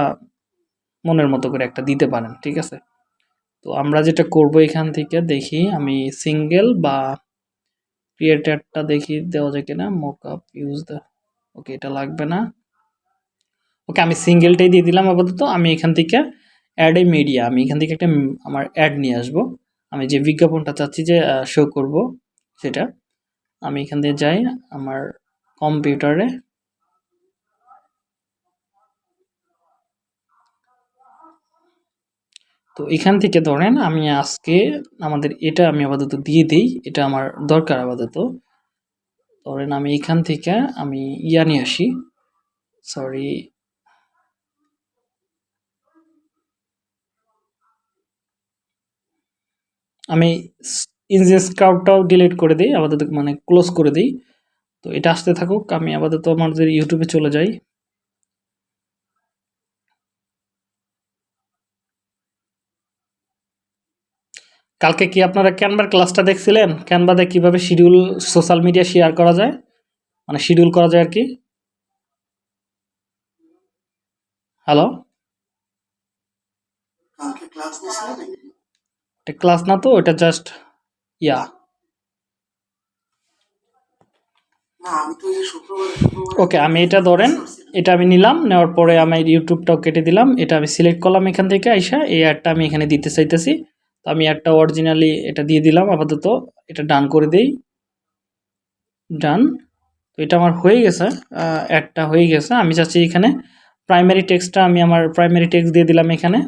A: মনের মতো করে একটা দিতে পারেন, ঠিক আছে? তো আমরা যেটা করব এখান থেকে, দেখি আমি সিঙ্গেল বা ক্রিয়েটারটা দেখি, দেওয়া যায় কিনা mock up use the okay এটা লাগবে না। ওকে আমি সিঙ্গেলটাই দিয়ে দিলাম আপাতত। আমি এখান থেকে অ্যাড এ মিডিয়া আমি এখান থেকে একটা আমার অ্যাড নিয়ে আসব। আমি যে বিজ্ঞাপনটা চাচ্ছি যে শো করব সেটা, আমি এখান থেকে যাই আমার কম্পিউটারে তো এখান থেকে ধরেন আমি আজকে আমাদের এটা আমি আপাতত দিয়ে দিই, এটা আমার দরকার আপাতত। ধরেন আমি এখান থেকে আমি ইয়া নিয়ে আসি। সরি আমি ইঞ্জিন স্কাউটটাও ডিলিট করে দিই, আপাতত মানে ক্লোজ করে দিই। তো এটা আসতে থাকুক, আমি আপাতত আমাদের ইউটিউবে চলে যাই। কালকে কি আপনারা ক্যানভার ক্লাসটা দেখছিলেন? ক্যানভাতে কীভাবে শিডিউল সোশ্যাল মিডিয়া শেয়ার করা যায়? মানে শিডিউল করা যায় আর কি? হ্যালো
B: কালকে ক্লাস নিয়েছিলেন নাকি
A: এটা ক্লাস না তো এটা জাস্ট ইয়া ওকে আমি এটা ধরেন এটা আমি নিলাম নেওয়ার পরে আমি ইউটিউবটাও কেটে দিলাম এটা আমি সিলেক্ট করলাম এখান থেকে আইসা এই অ্যাডটা আমি এখানে দিতে চাইতেছি। তো আমি অ্যাডটা অরিজিনালি এটা দিয়ে দিলাম আপাতত এটা ডান করে দেই। ডান তো এটা আমার হয়ে গেছে অ্যাডটা হয়ে গেছে। আমি চাচ্ছি এখানে প্রাইমারি টেক্সটটা আমি আমার প্রাইমারি টেক্সট দিয়ে দিলাম এখানে।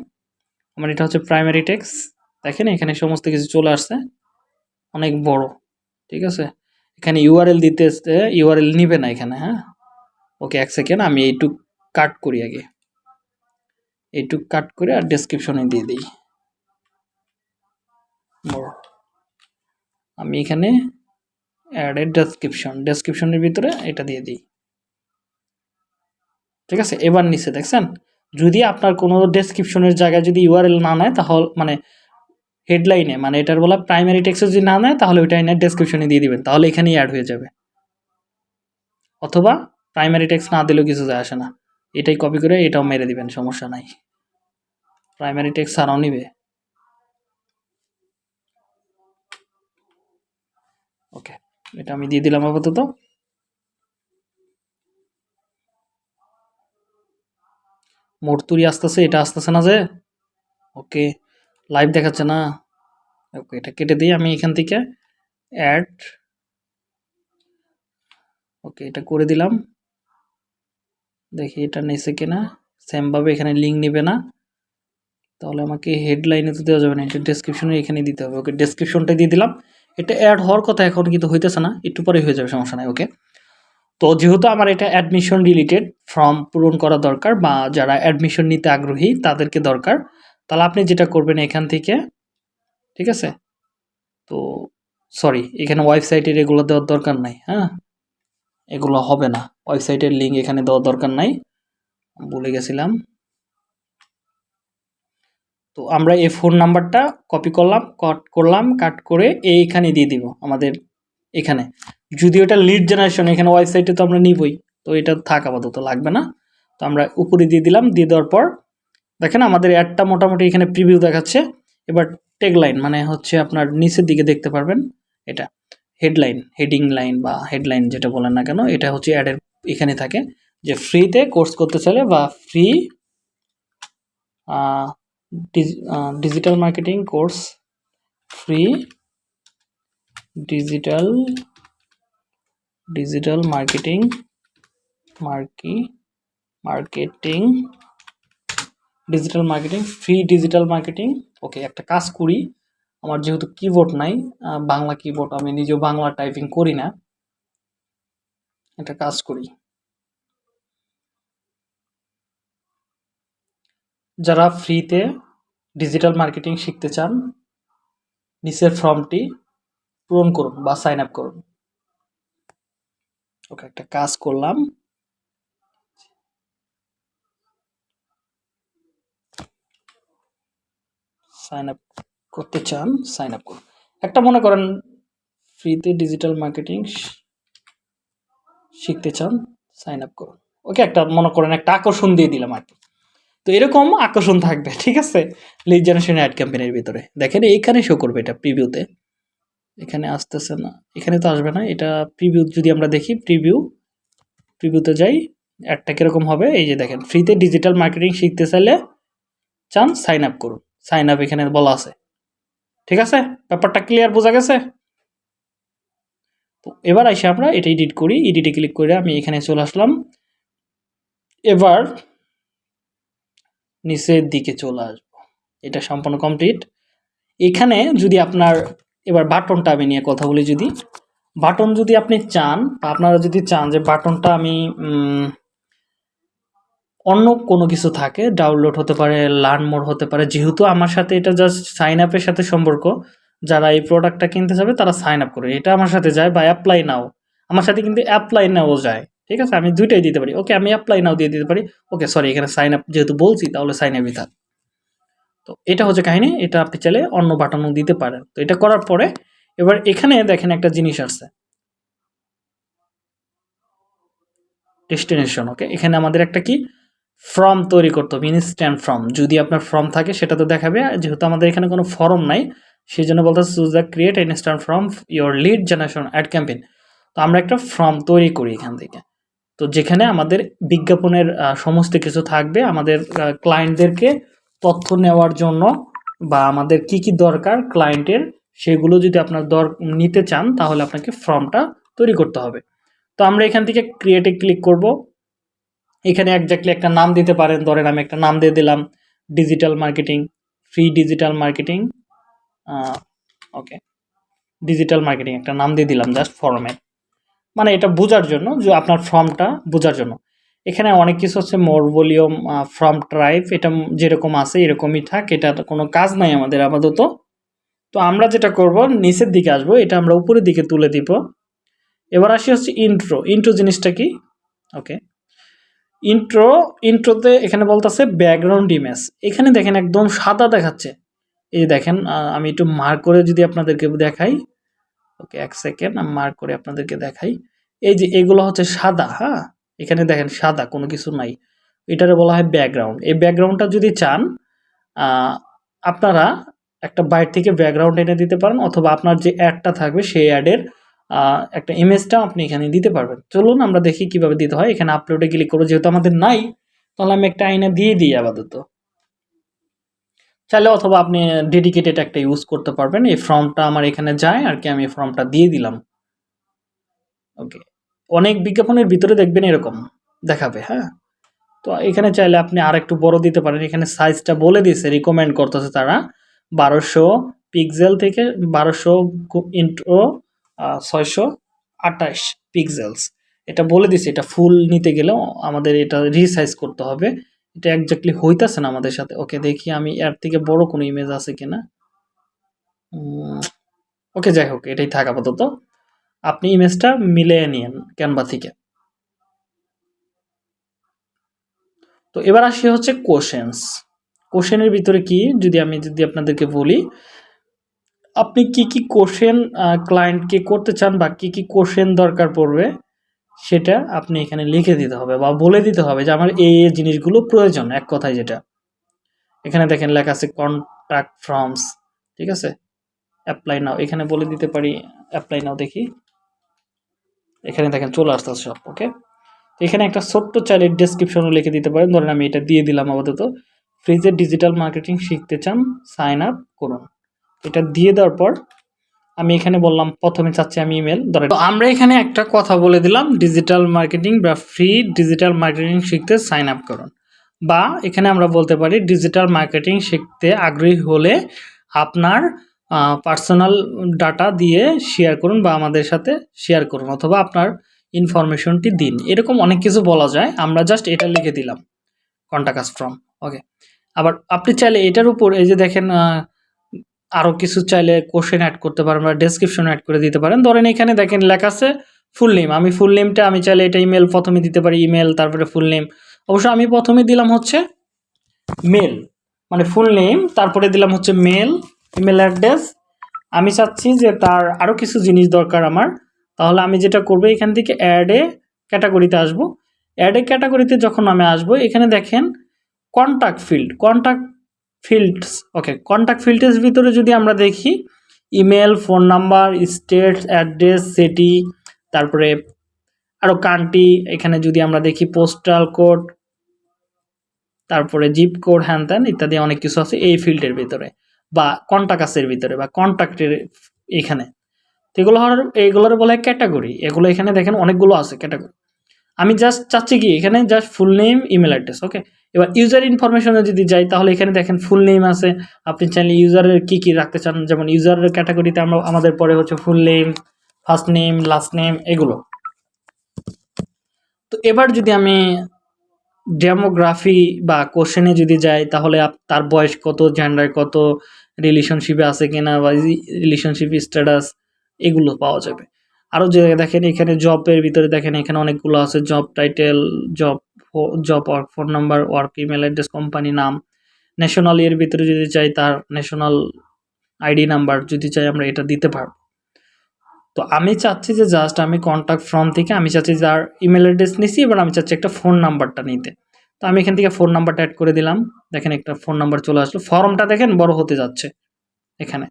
A: আমার এটা হচ্ছে প্রাইমারি টেক্সট দেখেন এখানে সমস্ত কিছু চলে আসছে। অনেক বড়, ঠিক আছে? এখানে ইউআরএল দিতে ইউআরএল নিবে না এখানে হ্যাঁ? ওকে, এক সেকেন্ড, আমি এইটুক কাট করি আগে। এইটুক কাট করে আর ডেসক্রিপশনে দিয়ে দিই। বড়। আমি এখানে অ্যাডের ডেসক্রিপশন ডেসক্রিপশনের ভিতরে এটা দিয়ে দিই। ঠিক আছে? এবার নিচে দেখছেন? যদি আপনার কোনো ডেসক্রিপশনের জায়গায় যদি ইউআরএল না নেয়, তাহলে মানে হেডলাইনে মানে এটার বলা প্রাইমারি টেক্সে যদি না নেয়, তাহলে ওইটা এনে ডেসক্রিপশনে দিয়ে দিবেন, তাহলে এখানেই অ্যাড হয়ে যাবে। অথবা প্রাইমারি টেক্সট না দিলেও কিছু যায় আসে না। এটাই কপি করে এটাও মেরে দিবেন, সমস্যা নাই। প্রাইমারি টেক্সট ছাড়াও নিবে। ওকে, এটা আমি দিয়ে দিলাম আপাতত। মূর্তুরি আসতেছে, এটা আসতেছে না যে? ওকে। লাইভ দেখাচ্ছে না? ওকে এটা কেটে দিই আমি এখান থেকে। অ্যাড ওকে এটা করে দিলাম। দেখি এটা নিচে কিনা। সেমভাবে এখানে লিঙ্ক নেবে না। তাহলে আমাকে হেডলাইনে তো দেওয়া যাবে না, এটা ডেসক্রিপশনে এখানে দিতে হবে। ওকে ডেসক্রিপশনটা দিয়ে দিলাম। এটা অ্যাড হওয়ার কথা এখন কিন্তু হইতেছে না, একটু পরে হয়ে যাবে, সমস্যা নাই ওকে তো যেহেতু আমার এটা অ্যাডমিশন রিলেটেড ফর্ম পূরণ করা দরকার বা যারা অ্যাডমিশন নিতে আগ্রহী, তাদেরকে দরকার। তাহলে আপনি যেটা করবেন এখান থেকে, ঠিক আছে? তো সরি এখানে ওয়েবসাইটের এগুলো দেওয়ার দরকার নাই হ্যাঁ? এগুলো হবে না। ওয়েবসাইটের লিঙ্ক এখানে দেওয়ার দরকার নাই। বলে গেছিলাম। তো আমরা এই ফোন নাম্বারটা কপি করলাম কাট করলাম কাট করে এইখানে দিয়ে দিব আমাদের এখানে। যদি ওটা লিড জেনারেশন এখানে ওয়েবসাইটে তো আমরা নিবই। তো এটা থাক আপাতত, লাগবে না। তো আমরা উপরে দিয়ে দিলাম, দিয়ে দেওয়ার পর দেখেন আমাদের অ্যাডটা মোটামুটি এখানে প্রিভিউ দেখাচ্ছে। এবার টেগলাইন মানে হচ্ছে আপনার নিচের দিকে দেখতে পারবেন, এটা হেডলাইন হেডিং লাইন বা হেডলাইন যেটা বলেন না কেন, এটা হচ্ছে অ্যাডের এখানে থাকে যে ফ্রিতে কোর্স করতে চাইলে বা free digital marketing course free digital digital marketing মার্কি marketing digital marketing free digital marketing okay একটা কাজ করি। আমার যেহেতু কিবোর্ড নাই বাংলা কিবোর্ড আমি নিজেও বাংলা টাইপিং করি না। একটা কাজ করি। যারা ফ্রিতে ডিজিটাল মার্কেটিং শিখতে চান, নিচের ফর্মটি পূরণ করুন বা সাইন আপ করুন। ওকে, একটা কাজ করলাম। সাইন আপ করতে চান সাইন আপ করুন। একটা মনে করেন ফ্রিতে ডিজিটাল মার্কেটিং শিখতে চান সাইন আপ করুন। ওকে একটা মনে করেন, একটা আকর্ষণ দিয়ে দিলাম আর কি। তো এরকম আকর্ষণ থাকবে, ঠিক আছে? লিড জেনারেশন অ্যাড ক্যাম্পেনের ভিতরে। দেখেন, এইখানে শো করবে এটা প্রিভিউতে এখানে আসতেছে না, এখানে তো আসবে না, এটা প্রিভিউ যদি আমরা দেখি প্রিভিউ প্রিভিউতে যাই অ্যাডটা কীরকম হবে? এই যে দেখেন ফ্রিতে ডিজিটাল মার্কেটিং শিখতে চাইলে চান সাইন আপ করুন। সাইন আপ এখানে বলা আছে। ঠিক আছে? ব্যাপারটা ক্লিয়ার বোঝা গেছে? তো এবার এসে আমরা এটা এডিট করি। এডিটে ক্লিক করে আমি এখানে চলে আসলাম। এবার নিচের দিকে চলে আসব। এটা সম্পূর্ণ কমপ্লিট এখানে যদি আপনার এবার বাটনটা আমি নিয়ে কথা বলি যদি। বাটন যদি আপনি চান, আপনারা যদি চান যে বাটনটা আমি অন্য কোনো কিছু থাকে ডাউনলোড হতে পারে লার্ন মোড হতে পারে, যেহেতু আমার সাথে এটা জাস্ট সাইন আপের সাথে সম্পর্ক, যারা এই প্রোডাক্টটা কিনতে যাবে তারা সাইন আপ করে এটা আমার সাথে যায় বা অ্যাপ্লাই নাও আমার সাথে কিন্তু অ্যাপ্লাই নাও যায়। ঠিক আছে? আমি দুইটাই দিতে পারি। ওকে আমি অ্যাপ্লাই নাও দিয়ে দিতে পারি। ওকে সরি এখানে সাইন আপ যেহেতু বলছি, তাহলে সাইন আপই থাক তো এটা হচ্ছে কাহিনি। এটা আপনি চাইলে অন্য বাটনও দিতে পারেন। তো এটা করার পরে, এবার এখানে দেখেন একটা জিনিস আসছে। ডেস্টিনেশন ওকে এখানে আমাদের একটা কি? ফর্ম তৈরি করতে হবে ইনস্ট্যান্ট ফর্ম যদি আপনার ফর্ম থাকে, সেটা তো দেখাবে। যেহেতু আমাদের এখানে কোনো ফর্ম নাই সেই জন্য বলতে choose the create instant form your lead generation ad campaign তো আমরা একটা ফর্ম তৈরি করি এখান থেকে। তো যেখানে আমাদের বিজ্ঞাপনের সমস্ত কিছু থাকবে, আমাদের ক্লায়েন্টদেরকে তথ্য নেওয়ার জন্য বা আমাদের কি কি দরকার ক্লায়েন্টের সেগুলো যদি আপনার দর, নিতে চান, তাহলে আপনাকে ফর্মটা তৈরি করতে হবে। তো আমরা এখান থেকে ক্রিয়েটে ক্লিক করব। এখানে একজাক্টলি একটা নাম দিতে পারেন। ধরেন আমি একটা নাম দিয়ে দিলাম digital marketing free digital marketing okay digital marketing একটা নাম দিয়ে দিলাম জাস্ট ফর্মের মানে এটা বোঝার জন্য যে আপনার ফর্মটা বোঝার জন্য। এখানে অনেক কিছু হচ্ছে মোর ভলিউম ফর্ম ট্রাইভ এটা যেরকম আছে এরকমই থাক, এটা কোনো কাজ নাই আমাদের আপাতত। তো আমরা যেটা করব, নিচের দিকে আসব, এটা আমরা উপরের দিকে তুলে দিব। এবার আসি হচ্ছে ইন্ট্রো ইন্ট্রো জিনিসটা কি? ওকে ইন্ট্রো ইন্ট্রোতে এখানে বলতেছে ব্যাকগ্রাউন্ড ইমেজ এখানে দেখেন একদম সাদা দেখাচ্ছে। এই যে দেখেন আমি একটু মার্ক করে যদি আপনাদেরকে দেখাই। ওকে এক সেকেন্ড আমি মার্ক করে আপনাদেরকে দেখাই। এই যে এগুলো হচ্ছে সাদা হ্যাঁ? এখানে দেখেন সাদা, কোনো কিছু নাই। এটারে বলা হয় ব্যাকগ্রাউন্ড এই ব্যাকগ্রাউন্ডটা যদি চান আপনারা একটা বাইর থেকে ব্যাকগ্রাউন্ড এনে দিতে পারেন, অথবা আপনার যে অ্যাডটা থাকবে, সেই অ্যাডের একটা ইমেজটা আপনি এখানে দিতে পারবেন। চলুন আমরা দেখি কীভাবে দিতে হয়। এখানে আপলোডে ক্লিক করব, যেহেতু আমাদের নাই, তাহলে আমি একটা আইনে দিয়ে দিই আপাতত। চাইলে অথবা আপনি ডেডিকেটেড একটা ইউজ করতে পারবেন। এই ফর্মটা আমার এখানে যায়, আর কি আমি এই ফর্মটা দিয়ে দিলাম। ওকে অনেক বিজ্ঞাপনের ভিতরে দেখবেন এরকম দেখাবে হ্যাঁ? তো এখানে চাইলে আপনি আর একটু বড় দিতে পারেন। এখানে সাইজটা বলে দিয়েছে রিকমেন্ড করতেছে তারা। বারোশো পিক্সেল থেকে বারোশো ইন্টু ছয়শো আঠাশ পিক্সেলস এটা বলে দিছে, এটা ফুল নিতে গেলেও আমাদের এটা রিসাইজ করতে হবে। এটা একজাক্টলি হইতাছে না আমাদের সাথে। ওকে দেখি আমি এর থেকে বড় কোনো ইমেজ আছে কিনা। ওকে যাই হোক, এটাই থাক আপাতত। আপনি ইমেজটা মিলিয়ে নিন ক্যানভা থেকে। তো এবার আসি হচ্ছে কোশ্চেন্স কোশ্চেনের ভিতরে কি, যদি আমি যদি আপনাদেরকে বলি আপনি কি কি কোশ্চেন ক্লায়েন্টকে করতে চান বা কি কি কোশ্চেন দরকার পড়বে, সেটা আপনি এখানে লিখে দিতে হবে বা বলে দিতে হবে যে আমার এই এই জিনিসগুলো প্রয়োজন, এক কথায় যেটা। এখানে দেখেন লেখা আছে কন্ট্যাক্ট ফর্মস ঠিক আছে? অ্যাপ্লাই নাও এখানে বলে দিতে পারি অ্যাপ্লাই নাও দেখি। এখানে দেখেন চলে আসতেছে সব ওকে এখানে একটা ছোট্ট চাইলে ডেসক্রিপশনও লিখে দিতে পারেন। ধরেন আমি এটা দিয়ে দিলাম আপাতত। ফ্রিজে ডিজিটাল মার্কেটিং শিখতে চান সাইন আপ করুন। এটা দিয়ে দেওয়ার পর আমি এখানে বললাম, প্রথমে চাচ্ছি আমি ইমেল ধরেন। তো আমরা এখানে একটা কথা বলে দিলাম ডিজিটাল মার্কেটিং বা ফ্রি ডিজিটাল মার্কেটিং শিখতে সাইন আপ করুন। বা এখানে আমরা বলতে পারি ডিজিটাল মার্কেটিং শিখতে আগ্রহী হলে আপনার পার্সোনাল ডাটা দিয়ে শেয়ার করুন বা আমাদের সাথে শেয়ার করুন অথবা আপনার ইনফরমেশনটি দিন। এরকম অনেক কিছু বলা যায়, আমরা জাস্ট এটা লিখে দিলাম কন্টাক্ট ফ্রম ওকে আবার আপনি চাইলে এটার উপর, এই যে দেখেন আরও কিছু চাইলে কোশ্চেন অ্যাড করতে পারেন বা ডেসক্রিপশন অ্যাড করে দিতে পারেন। ধরেন এখানে দেখেন লেখা আছে ফুল নেম আমি ফুল নেমটা আমি চাইলে এটা ইমেল প্রথমে দিতে পারি ইমেল তারপরে ফুল নেম অবশ্য আমি প্রথমে দিলাম হচ্ছে মেল মানে ফুল নেম তারপরে দিলাম হচ্ছে মেল ইমেল অ্যাড্রেস আমি চাচ্ছি যে তার আরও কিছু জিনিস দরকার আমার। তাহলে আমি যেটা করব, এখান থেকে অ্যাডে ক্যাটাগরিতে আসব। অ্যাডে ক্যাটাগরিতে যখন আমি আসব, এখানে দেখেন contact field contact fields okay contact ফিল্ডের ভিতরে যদি আমরা দেখি email phone number state address city তারপরে আরও কান্ট্রি এখানে যদি আমরা দেখি পোস্টাল কোড তারপরে জিপ কোড হ্যান ত্যান ইত্যাদি অনেক কিছু আছে এই ফিল্ডের ভিতরে বা কন্টাকাসের ভিতরে বা কন্ট্যাক্টের এখানে। এগুলো এগুলোর বলা ক্যাটাগরি এগুলো এখানে দেখেন অনেকগুলো আছে ক্যাটাগরি আমি জাস্ট চাচ্ছি কি, এখানে just full name email address okay এবার ইউজার ইনফরমেশনে যদি যাই, তাহলে এখানে দেখেন ফুল নেম আছে। আপনি চাইলে ইউজারের কি কি রাখতে চান? যেমন ইউজারের ক্যাটাগরিতে আমরা, আমাদের পরে হচ্ছে full name first name last name এগুলো। তো এবার যদি আমি ডেমোগ্রাফি বা কোশ্চেনে যদি যাই, তাহলে তার বয়স কত জেন্ডার কত রিলেশনশিপে আছে কিনা বা রিলেশনশিপ স্ট্যাটাস এগুলো পাওয়া যাবে। আরও যে দেখেন এখানে জবের ভিতরে দেখেন এখানে অনেকগুলো আছে job title job job work phone number work email address company নাম ন্যাশনাল এর ভিতরে যদি চাই তার ন্যাশনাল আইডি নাম্বার যদি চাই আমরা এটা দিতে পারব। তো আমি চাচ্ছি যে জাস্ট আমি কন্ট্যাক্ট ফর্ম থেকে আমি চাচ্ছি যার ইমেল অ্যাড্রেস নিছি, এবার আমি চাচ্ছি একটা ফোন নাম্বারটা নিতে। তো আমি এখান থেকে ফোন নাম্বারটা অ্যাড করে দিলাম। দেখেন একটা ফোন নাম্বার চলে আসলো। ফর্মটা দেখেন বড় হতে যাচ্ছে এখানে।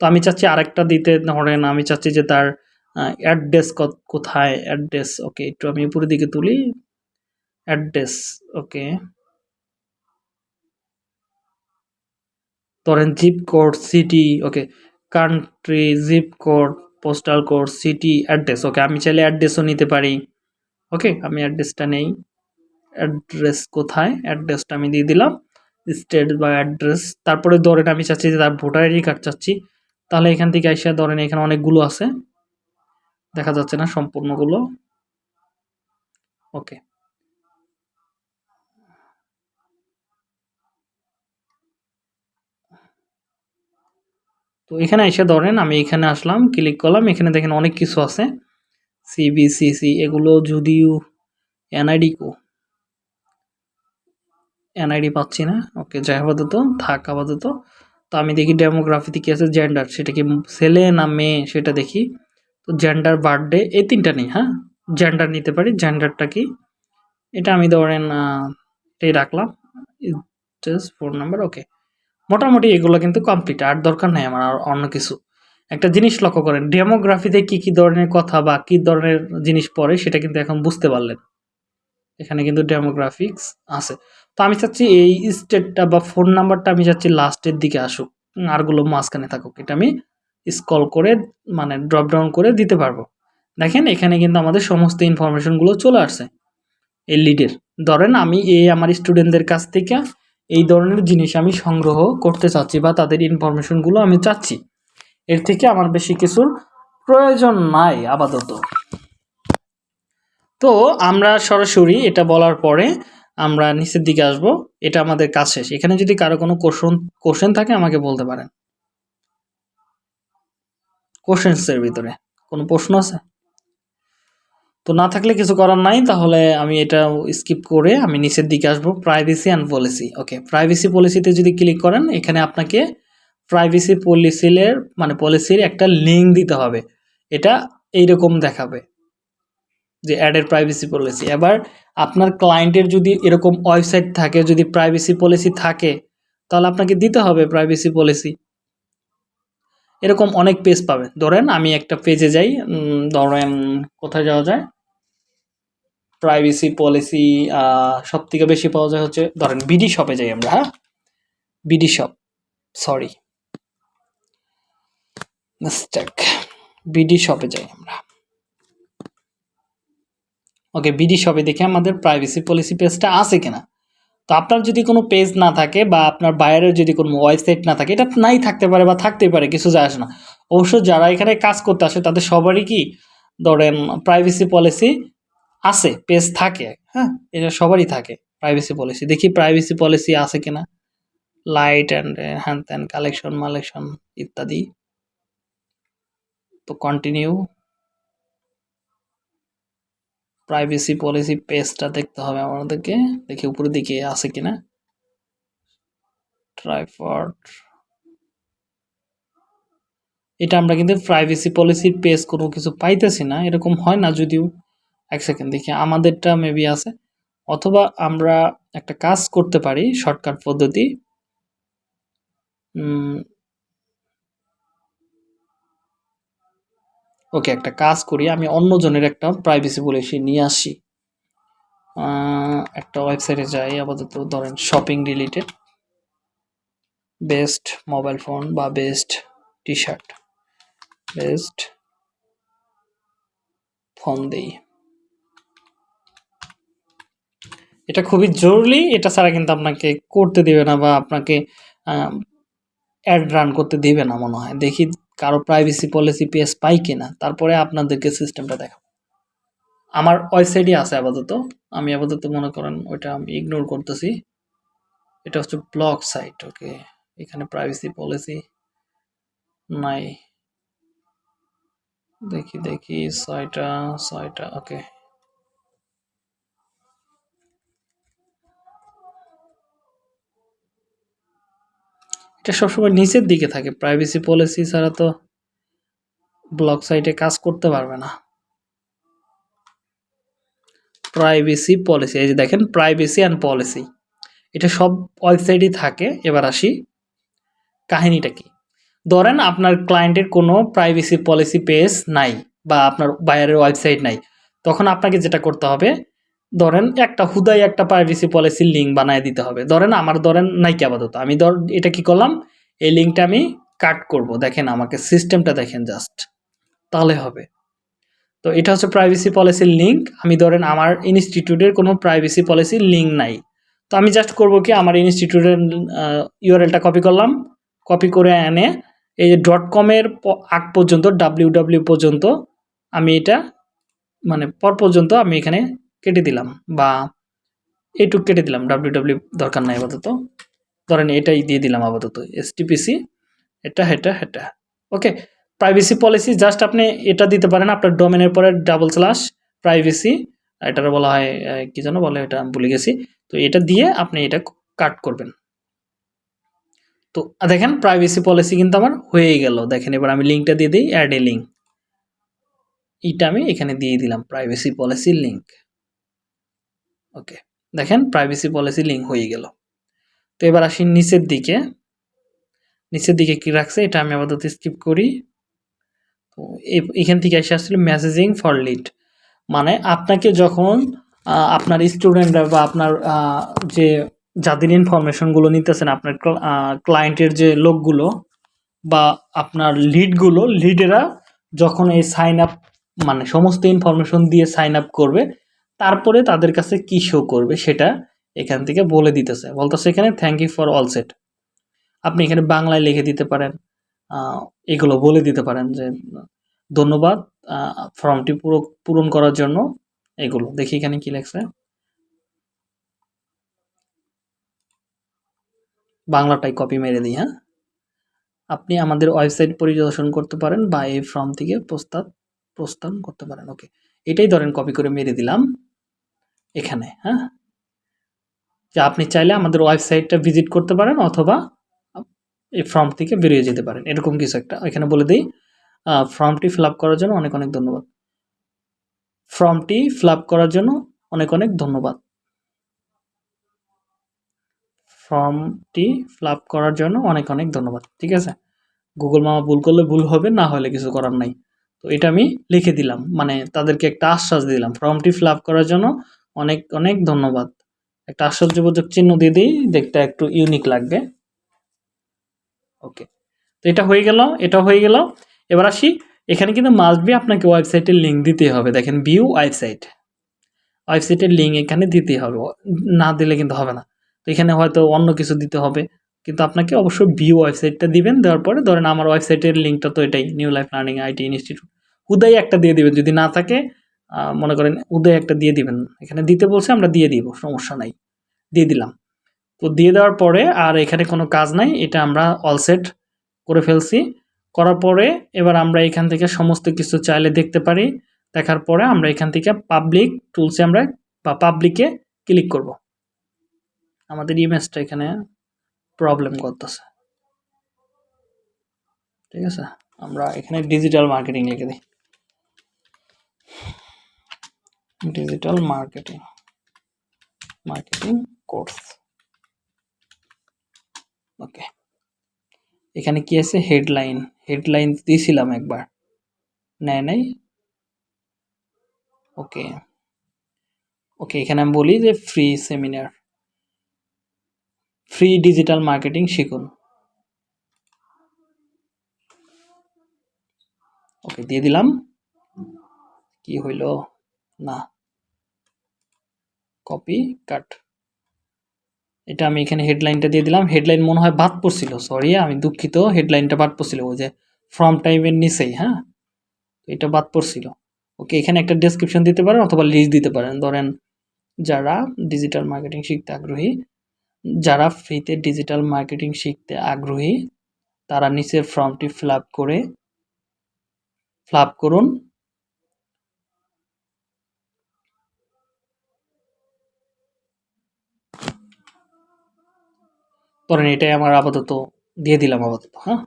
A: তো আমি চাচ্ছি আরেকটা দিতে, ধরেন আমি চাচ্ছি যে তার অ্যাড্রেস কোথায় অ্যাড্রেস ওকে একটু আমি উপরের দিকে তুলি। Address, okay. ধরেন zip code city okay. Country zip code postal code city address okay. আমি চাইলে অ্যাড্রেসও নিতে পারি, ওকে। আমি অ্যাড্রেসটা নেই। অ্যাড্রেস কোথায়? অ্যাড্রেসটা আমি দিয়ে দিলাম স্টেট বা অ্যাড্রেস তারপরে ধরেন আমি চাচ্ছি যে তার ভোটার আইডি কার্ড চাচ্ছি, তাহলে এখান থেকে এসে ধরেন এখানে অনেকগুলো আছে। দেখা যাচ্ছে না সম্পূর্ণগুলো, ওকে। তো এখানে এসে ধরেন আমি এখানে আসলাম ক্লিক করলাম, এখানে দেখেন অনেক কিছু আছে। সিবিসিসি এগুলো যদিও এনআইডি কো। এনআইডি পাচ্ছি না। ওকে যাই আপাতত, থাক আপাতত। তো আমি দেখি ডেমোগ্রাফিতে কী আছে জেন্ডার সেটা কি ছেলে না মেয়ে, সেটা দেখি। তো জেন্ডার বার্থডে এই তিনটা নেই হ্যাঁ? জেন্ডার নিতে পারি জেন্ডারটা কি? এটা আমি ধরেন এটাই রাখলাম। জাস্ট ফোন নাম্বার ওকে মোটামুটি এগুলো কিন্তু কমপ্লিট আর দরকার নেই আমার আর অন্য কিছু। একটা জিনিস লক্ষ্য করেন ডেমোগ্রাফিতে কি কি ধরনের কথা বা কি ধরনের জিনিস পড়ে সেটা কিন্তু এখন বুঝতে পারলেন। এখানে কিন্তু ডেমোগ্রাফিক্স আছে। তো আমি চাচ্ছি এই স্টেটটা বা ফোন নাম্বারটা আমি চাচ্ছি লাস্টের দিকে আসুক আরগুলো মাঝখানে থাকুক। এটা আমি স্কল করে মানে ড্রপ ডাউন করে দিতে পারব। দেখেন, এখানে কিন্তু আমাদের সমস্ত ইনফরমেশনগুলো চলে আসছে। এই লিডের ধরেন আমি এই আমার স্টুডেন্টদের কাছ থেকে এই ধরনের জিনিস আমি সংগ্রহ করতে চাচ্ছি বা তাদের ইনফরমেশনগুলো আমি চাচ্ছি। এর থেকে আমার বেশি কিছুর প্রয়োজন নাই আপাতত। তো আমরা সরাসরি এটা বলার পরে আমরা নিচের দিকে আসব। এটা আমাদের কাজ শেষ। এখানে যদি কারও কোনো কোশ্চেন কোশ্চেন থাকে আমাকে বলতে পারেন। কোশ্চেন্সের ভিতরে। কোনো প্রশ্ন আছে? তো না থাকলে কিছু করার নাই, তাহলে আমি এটা স্কিপ করে আমি নিচের দিকে আসব privacy and policy okay privacy পলিসিতে যদি ক্লিক করেন, এখানে আপনাকে প্রাইভেসি পলিসির মানে পলিসির একটা লিঙ্ক দিতে হবে। এটা এইরকম দেখাবে যে অ্যাডের প্রাইভেসি পলিসি এবার আপনার ক্লায়েন্টের যদি এরকম ওয়েবসাইট থাকে, যদি প্রাইভেসি পলিসি থাকে, তাহলে আপনাকে দিতে হবে প্রাইভেসি পলিসি এরকম অনেক পেজ পাবেন ধরেন আমি একটা পেজে যাই ধরেন কোথায় যাওয়া যায়? প্রাইভেসি পলিসি সব থেকে বেশি পাওয়া যায় হচ্ছে, ধরেন বিডি শপে যাই আমরা হ্যাঁ? BD shop sorry mistake BD শপে যাই আমরা। ওকে বিডি শপে দেখে আমাদের প্রাইভেসি পলিসি পেজটা আছে কিনা। তো আপনার যদি কোনো পেজ না থাকে বা আপনার বাইরের যদি কোনো ওয়েবসাইট না থাকে, এটা নাই থাকতে পারে বা থাকতেই পারে, কিছু যায় আসে না। অবশ্য যারা এখানে কাজ করতে আসে, তাদের সবারই কি ধরেন প্রাইভেসি পলিসি আছে পেজ থাকে হ্যাঁ? এটা সবারই থাকে প্রাইভেসি পলিসি দেখি প্রাইভেসি পলিসি আছে কিনা। লাইট অ্যান্ড হ্যান ত্যান কালেকশন মালেকশন ইত্যাদি। তো কন্টিনিউ প্রাইভেসি পলিসি পেজটা দেখতে হবে আমাদেরকে। দেখি উপরের দিকে আছে কিনা। ট্রাইফড এটা আমরা কিন্তু প্রাইভেসি পলিসির পেজ কোনো কিছু পাইতেছি না, এরকম হয় না যদিও। এক সেকেন্ড দেখি আমাদেরটা মেবি আছে। অথবা আমরা একটা কাজ করতে পারি শর্টকাট পদ্ধতি। ওকে, একটা কাজ করি, আমি অন্যজনের একটা প্রাইভেসি পলিসি নিয়ে আসি। একটা ওয়েবসাইটে যাই, আপাতত ধরেন shopping related best mobile phone বা best T shirt best phone দেই। এটা খুবই জরুরি, এটা ছাড়া কিন্তু আপনাকে করতে দেবে না বা আপনাকে অ্যাড রান করতে দেবে না মনে হয়। দেখি কারও প্রাইভেসি পলিসি পেস পাই কিনা, তারপরে আপনাদেরকে সিস্টেমটা দেখাবো। আমার ওয়েবসাইটই আছে আপাতত, আমি আপাতত মনে করেন ওইটা আমি ইগনোর করতেছি। এটা হচ্ছে ব্লক সাইট ওকে এখানে প্রাইভেসি পলিসি নাই। দেখি দেখি, ছয়টা ছয়টা ওকে এটা সবসময় নিচের দিকে থাকে। প্রাইভেসি পলিসি ছাড়া তো ব্লক সাইটে কাজ করতে পারবে না। প্রাইভেসি পলিসি এই যে দেখেন প্রাইভেসি অ্যান্ড পলিসি এটা সব ওয়েবসাইটই থাকে। এবার আসি, কাহিনীটা কি? ধরেন আপনার ক্লায়েন্টের কোনো প্রাইভেসি পলিসি পেজ নাই বা আপনার বায়ারের ওয়েবসাইট নাই। তখন আপনাকে যেটা করতে হবে ধরেন একটা হুদাই একটা প্রাইভেসি পলিসির লিঙ্ক বানায় দিতে হবে। ধরেন আমার ধরেন নাইকি আপাতত। আমি ধর, এটা কি করলাম? এই লিঙ্কটা আমি কাট করব। দেখেন আমাকে সিস্টেমটা দেখেন জাস্ট তাহলে হবে। তো এটা হচ্ছে প্রাইভেসি পলিসির লিঙ্ক আমি ধরেন আমার ইনস্টিটিউটের কোনো প্রাইভেসি পলিসির লিঙ্ক নাই। তো আমি জাস্ট করব কি? আমার ইনস্টিটিউটের ইউআরএলটা কপি করলাম। কপি করে এনে এই যে ডট কমের আগ পর্যন্ত ডাব্লিউ পর্যন্ত আমি এটা মানে পর পর্যন্ত আমি এখানে কেটে দিলাম বা এইটুক কেটে দিলাম ডাব্লিউ ডাব্লিউ দরকার নাই আপাতত। ধরেন এটাই দিয়ে দিলাম আপাতত এসটিপিসি এটা এটা এটা। ওকে প্রাইভেসি পলিসি জাস্ট আপনি এটা দিতে পারেন, আপনার ডোমেনের পরে ডাবল স্ল্যাশ প্রাইভেসি এটার বলা হয় কি যেন বলে এটা ভুলে গেছি। তো এটা দিয়ে আপনি এটা কাট করবেন। তো দেখেন প্রাইভেসি পলিসি কিন্তু আমার হয়ে গেল। দেখেন, এবার আমি লিঙ্কটা দিয়ে দিই অ্যাড এ লিঙ্ক এটা আমি এখানে দিয়ে দিলাম প্রাইভেসি পলিসি লিঙ্ক ওকে দেখেন প্রাইভেসি পলিসি লিঙ্ক হয়ে গেল। তো এবার আসি নিচের দিকে। নিচের দিকে কি রাখছে? এটা আমি আপাতত স্কিপ করি। তো এখান থেকে এসে আসছিল মেসেজিং ফর লিড মানে আপনাকে যখন আপনার স্টুডেন্টরা বা আপনার যে যাদের ইনফরমেশনগুলো নিতেছেন, আপনার ক্লায়েন্টের যে লোকগুলো বা আপনার লিডগুলো লিডেরা যখন এই সাইন আপ মানে সমস্ত ইনফরমেশন দিয়ে সাইন আপ করবে তারপরে তাদের কাছে কি শো করবে সেটা এখান থেকে বলে দিতেছে। বলতেছে এখানে thank you for all set আপনি এখানে বাংলায় লিখে দিতে পারেন এগুলো বলে দিতে পারেন যে, ধন্যবাদ ফর্মটি পুরো, পূরণ করার জন্য এগুলো। দেখি এখানে কি লেখছে। বাংলাটাই কপি মেরে দিই হ্যাঁ? আপনি আমাদের ওয়েবসাইট পরিদর্শন করতে পারেন বা এই ফর্ম থেকে প্রস্তাব, প্রস্থান করতে পারেন। ওকে এটাই ধরেন কপি করে মেরে দিলাম। এখানে হ্যাঁ? যে আপনি চাইলে আমাদের ওয়েবসাইটটা ভিজিট করতে পারেন অথবা এই ফর্ম থেকে বেরিয়ে যেতে পারেন। এরকম কিছু একটা। এখানে বলে দিই ফর্মটি ফিল করার জন্য অনেক অনেক ধন্যবাদ। ফর্মটি ফিল করার জন্য অনেক অনেক ধন্যবাদ। ফর্মটি ফিল করার জন্য অনেক অনেক ধন্যবাদ। ঠিক আছে? গুগল মামা ভুল করলে ভুল হবে, না হলে কিছু করার নাই। তো এটা আমি লিখে দিলাম। মানে তাদেরকে একটা আশ্বাস দিলাম। ফর্মটি ফিল করার জন্য অনেক অনেক ধন্যবাদ। একটা আশ্চর্যবোধক চিহ্ন দিয়ে দিই, দেখতে একটু ইউনিক লাগবে। ওকে তো এটা হয়ে গেল, এটা হয়ে গেল। এবার আসি, এখানে কিন্তু মাস্ট বি আপনাকে ওয়েবসাইটের লিঙ্ক দিতে হবে। দেখেন ভিউ ওয়েবসাইট ওয়েবসাইটের লিঙ্ক এখানে দিতে হবে। না দিলে কিন্তু হবে না। তো এখানে হয়তো অন্য কিছু দিতে হবে। কিন্তু আপনাকে অবশ্যই ভিউ ওয়েবসাইটটা দিবেন, দেওয়ার পরে ধরেন আমার ওয়েবসাইটের লিঙ্কটা তো এটাই new life learning IT institute উদয় একটা দিয়ে দিবেন, যদি না থাকে মনে করেন উদয় একটা দিয়ে দিবেন। এখানে দিতে বলছে, আমরা দিয়ে দিব, সমস্যা নাই। দিয়ে দিলাম। তো দিয়ে দেওয়ার পরে আর এখানে কোনো কাজ নাই, এটা আমরা অল সেট করে ফেলছি। করার পরে এবার আমরা এখান থেকে সমস্ত কিছু চাইলে দেখতে পারি। দেখার পরে আমরা এখান থেকে পাবলিক টুলসে আমরা বা পাবলিকে ক্লিক করব। আমাদের ইমেজটা এখানে প্রবলেম করতেছে। ঠিক আছে? আমরা এখানে ডিজিটাল মার্কেটিং লিখে দিই। Digital marketing marketing course okay এখানে কি আছে? হেডলাইন হেডলাইন দিয়েছিলাম একবার। নেয় নাই? ওকে ওকে এখানে আমি বলি যে free seminar free digital marketing শিখুন। ওকে দিয়ে দিলাম। কি হইল? না। কপি কাট এটা আমি এখানে হেডলাইনটা দিয়ে দিলাম। হেডলাইন মনে হয় বাদ পড়ছিল সরি আমি দুঃখিত। হেডলাইনটা বাদ পড়ছিল, ওই যে ফ্রম টাইমের নিচেই হ্যাঁ? এটা বাদ পড়ছিল। ওকে এখানে একটা ডেসক্রিপশন দিতে পারেন অথবা লিস্ট দিতে পারেন। ধরেন, যারা ডিজিটাল মার্কেটিং শিখতে আগ্রহী, যারা ফ্রিতে ডিজিটাল মার্কেটিং শিখতে আগ্রহী, তারা নিচের ফর্মটি ফিল করে ফিল করুন। ধরেন এটাই আমার আপাতত দিয়ে দিলাম আপাতত হ্যাঁ?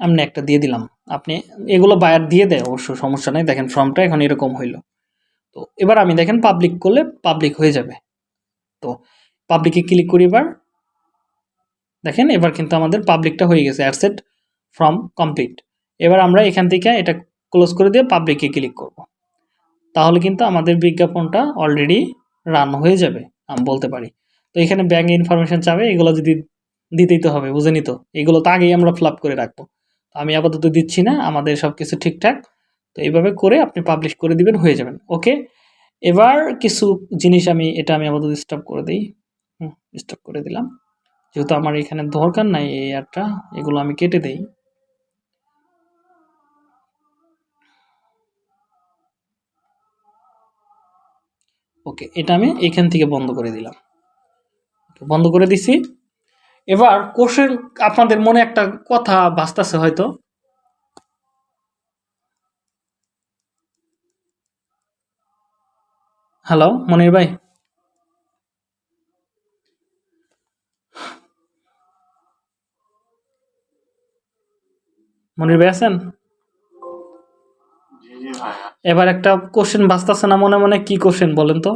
A: এমনি একটা দিয়ে দিলাম। আপনি এগুলো বায়ার দিয়ে দেয়, অবশ্য সমস্যা নেই। দেখেন ফর্মটা এখন এরকম হইল। তো এবার আমি দেখেন পাবলিক করলে পাবলিক হয়ে যাবে। তো পাবলিকে ক্লিক করি এবার। দেখেন এবার কিন্তু আমাদের পাবলিকটা হয়ে গেছে অ্যাডসেট ফ্রম কমপ্লিট এবার আমরা এখান থেকে এটা ক্লোজ করে দিয়ে পাবলিকে ক্লিক করব। তাহলে কিন্তু আমাদের বিজ্ঞাপনটা অলরেডি রান হয়ে যাবে, আমি বলতে পারি। তো এখানে ব্যাঙ্ক ইনফরমেশন চাবে, এগুলো যদি দিতেই তো হবে, বুঝেনি তো? এগুলো তো আগেই আমরা ফিল করে রাখব। তো আমি আপাতত দিচ্ছি না, আমাদের সব কিছু ঠিকঠাক। তো এইভাবে করে আপনি পাবলিশ করে দিবেন, হয়ে যাবেন ওকে এবার কিছু জিনিস আমি, এটা আমি আপাতত স্টপ করে দিই। হুম স্টপ করে দিলাম। যেহেতু আমার এখানে দরকার নাই এই অ্যাডটা এগুলো আমি কেটে দেই। ওকে এটা আমি এখান থেকে বন্ধ করে দিলাম। বন্ধ করে দিছি। এবার কোশ্চেন আপনাদের মনে একটা কথা ভাসতেছে হয়তো। হ্যালো মনির ভাই। মনির ভাই আছেন? এবার একটা কোশ্চেন বাঁচতেছে না মনে মনে? কি কোশ্চেন বলেন তো?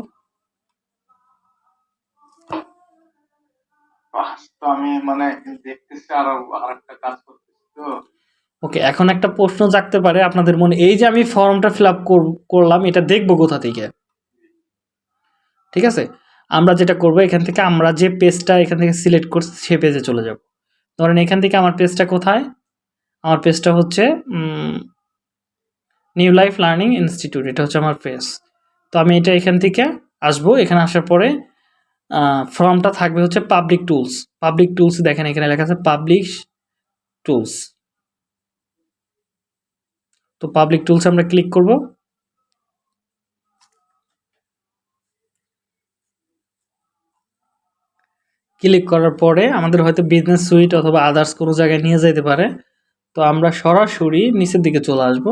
C: আমি মানে দেখতেছি আর, আরেকটা কাজ করতেছি তো।
A: ওকে এখন একটা প্রশ্ন জাগতে পারে আপনাদের মনে, এই যে আমি ফর্মটা ফিল আপ করলাম, এটা দেখব কোথা থেকে? ঠিক আছে? আমরা যেটা করব, এখান থেকে আমরা যে পেজটা এখান থেকে সিলেক্ট করছি, সে পেজে চলে যাব। ধরেন এখান থেকে আমার পেজটা কোথায়? আমার পেজটা হচ্ছে নিউ লাইফ লার্নিং ইনস্টিটিউট এটা হচ্ছে আমার পেজ তো আমি এটা এখান থেকে আসব, এখানে আসার পরে ফর্মটা থাকবে হচ্ছে পাবলিক টুলস পাবলিক টুলস দেখেন, এখানে লেখা আছে পাবলিক টুলস তো পাবলিক টুলস আমরা ক্লিক করব। ক্লিক করার পরে আমাদের হয়তো বিজনেস সুইট অথবা আদার্স কোনো জায়গায় নিয়ে যেতে পারে। তো আমরা সরাসরি নিচের দিকে চলে আসব।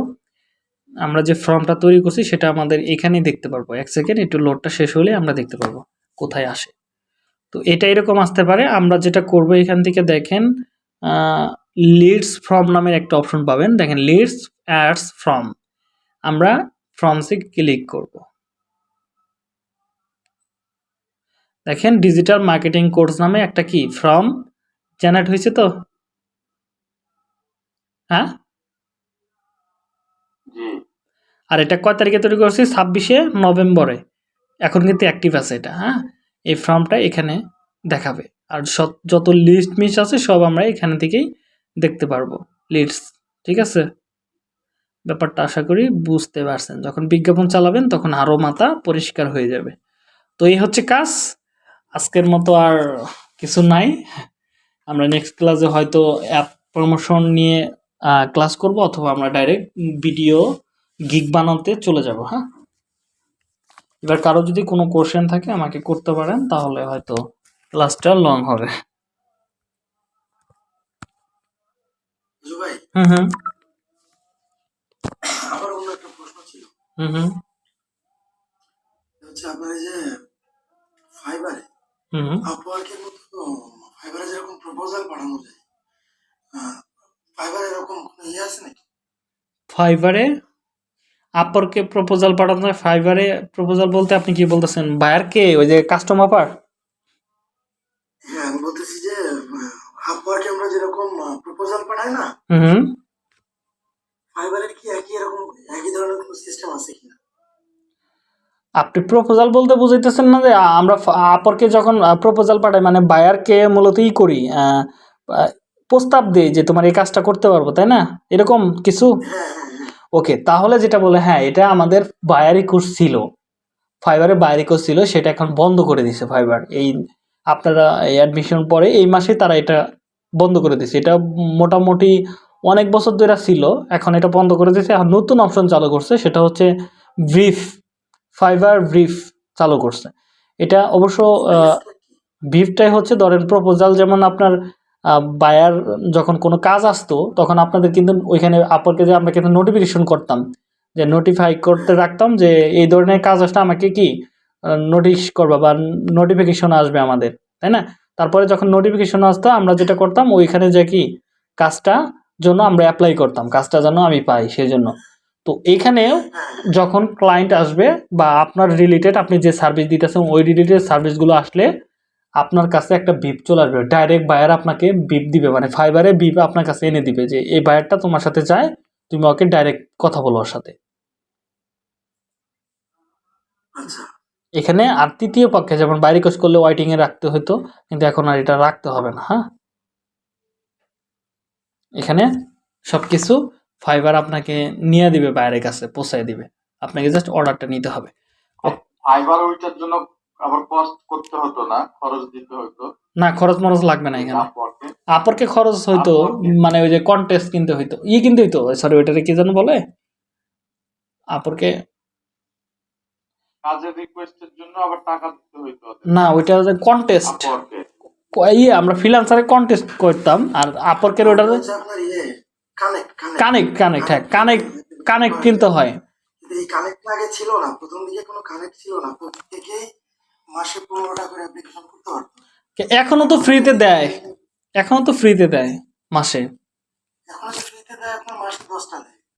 A: আমরা যে ফর্মটা তৈরি করছি সেটা আমাদের এখানেই দেখতে পারব। এক সেকেন্ড একটু লোডটা শেষ হলে আমরা দেখতে পারব। কোথায় আসে। তো এটা এরকম আসতে পারে। আমরা যেটা করব এখান থেকে দেখেন লিডস ফ্রম নামের একটা অপশন পাবেন। দেখেন লিডস অ্যাডস ফ্রম আমরা ফ্রমসে ক্লিক করব। দেখেন ডিজিটাল মার্কেটিং কোর্স নামে একটা কি? ফ্রম জেনারেট হয়েছে তো? হ্যাঁ? আর এটা কয় তারিখে তৈরি করছি? ছাব্বিশে নভেম্বরে। এখন কিন্তু অ্যাক্টিভ আছে এটা হ্যাঁ? এই ফর্মটা এখানে দেখাবে। আর যত লিস্ট মিস আছে, সব আমরা এখানে থেকেই দেখতে পারব। লিস্ট ঠিক আছে? ব্যাপারটা আশা করি বুঝতে পারছেন। যখন বিজ্ঞাপন চালাবেন, তখন আরও মাথা পরিষ্কার হয়ে যাবে। তো এই হচ্ছে কাজ। আজকের মতো আর কিছু নাই। আমরা নেক্সট ক্লাসে হয়তো অ্যাপ প্রমোশন নিয়ে ক্লাস করব, অথবা আমরা ডাইরেক্ট ভিডিও গিগ বানাতে চলে যাব হ্যাঁ? এবার কারও যদি কোনো কোশ্চেন থাকে আমাকে করতে পারেন তাহলে হয়তো ক্লাসটা লং হবে। হুম হুম।
B: আবার অন্য একটা প্রশ্ন ছিল।
A: হুম
B: আপনার এই যে ফাইবারে
A: হুম হুম।
B: আপওয়ার্কের মতো ফাইবারে যেরকম প্রপোজাল পাঠানো যায় ফাইবারে এরকম কোনো ইয়ে আছে নাকি?
A: ফাইবারে আপরকে প্রপোজাল পাঠানো হয় ফাইবারে প্রপোজাল বলতে আপনি কি বলতেছেন? বায়ার কে ওই যে কাস্টমার পার
B: হ্যাঁ আমি বলতেছি যে আপওয়ার্কে আমরা যেরকম প্রপোজাল পাঠাই না
A: হুম
B: ফাইবারের কি একই এরকম একই ধরনের কোনো সিস্টেম আছে কিনা?
A: আপনি প্রপোজাল বলতে বুঝাইতেছেন না যে আমরা আপরকে যখন প্রপোজাল পাঠাই মানে বায়ারকে মূলত ই করি প্রস্তাব দিই যে তোমার এই কাজটা করতে পারব তাই না? এরকম কিছু?
B: হ্যাঁ হ্যাঁ।
A: ওকে তাহলে যেটা বলে হ্যাঁ এটা আমাদের বায়ারি কোর্স ছিল। ফাইবারে বায়ারি কোর্স ছিল সেটা এখন বন্ধ করে দিছে ফাইবার এই আপনারা এই অ্যাডমিশন পরে এই মাসে তারা এটা বন্ধ করে দিছে। এটা মোটামুটি অনেক বছর ধরে ছিল এখন এটা বন্ধ করে দিয়েছে আর নতুন অপশন চালু করছে সেটা হচ্ছে ব্রিফ ফাইবার ব্রিফ চালু করছে। এটা অবশ্য ভিভটাই হচ্ছে ধরেন প্রপোজাল যেমন আপনার বায়ার যখন কোনো কাজ আসতো, তখন আপনাদের কিন্তু ওইখানে আপরকে যে আমরা কিন্তু নোটিফিকেশন করতাম। যে নোটিফাই করতে রাখতাম যে এই ধরনের কাজ আসলে আমাকে কি নোটিশ করবা বা নোটিফিকেশন আসবে আমাদের, তাই না? তারপরে যখন নোটিফিকেশন আসতো, আমরা যেটা করতাম, ওইখানে যে কি, কাজটা জন্য আমরা অ্যাপ্লাই করতাম, কাজটা যেন আমি পাই সেই জন্য তো এইখানেও যখন ক্লায়েন্ট আসবে বা আপনার রিলেটেড আপনি যে সার্ভিস দিতেছেন, ওই রিলেটেড সার্ভিসগুলো আসলে আপনার কাছে একটা বিপ চলে আসবে। ডাইরেক্ট বায়ার আপনাকে বিপ দিবে মানে ফাইবারে বিপ আপনার কাছে এনে দিবে যে এই বায়ারটা তোমার সাথে চায় তুমি ওকে ডাইরেক্ট কথা বলো ওর সাথে।
B: আচ্ছা।
A: এখানে আর তৃতীয় পক্ষে যেমন বাইরে কোর্স করলে ওয়াইটিং এ রাখতে হতো কিন্তু এখন আর এটা রাখতে হবে না হ্যাঁ? এখানে সবকিছু ফাইবার আপনাকে নিয়ে দিবে বাইরের কাছে পৌঁছায় দিবে। আপনাকে জাস্ট অর্ডারটা নিতে হবে।
C: ফাইবার ওইটার জন্য আবার কস্ট করতে হতো না খরচ দিতে হতো।
A: না খরচ মরচ লাগবে না এখানে। আপরকে খরচ হইতো মানে ওই যে কন্টেস্ট কিনতে হইতো। ই কিনতে হইতো? সরি ওইটারে কি যেন বলে? আপরকে
C: কাজের রিকোয়েস্টের জন্য আবার টাকা দিতে হইতো
A: না ওইটা কন্টেস্ট ইয়ে আমরা ফ্রিল্যান্সারে কন্টেস্ট করতাম আর আপরকের
B: কানেক্ট
A: কানেক্ট কানেক্ট হ্যাঁ কানেক্ট কানেক্ট কিনতে হয়।
B: এই কানেক্ট আগে ছিল না প্রথম দিকে কোনো কানেক্ট ছিল না প্রত্যেকেই মাসে পনেরোটা করে অ্যাপ্লিকেশন করতে পারতো
A: এখনও তো ফ্রিতে দেয়। এখনও তো ফ্রিতে দেয় মাসে।
B: এখন তো ফ্রিতে দেয় আপনার মাসে দশটা দেয়।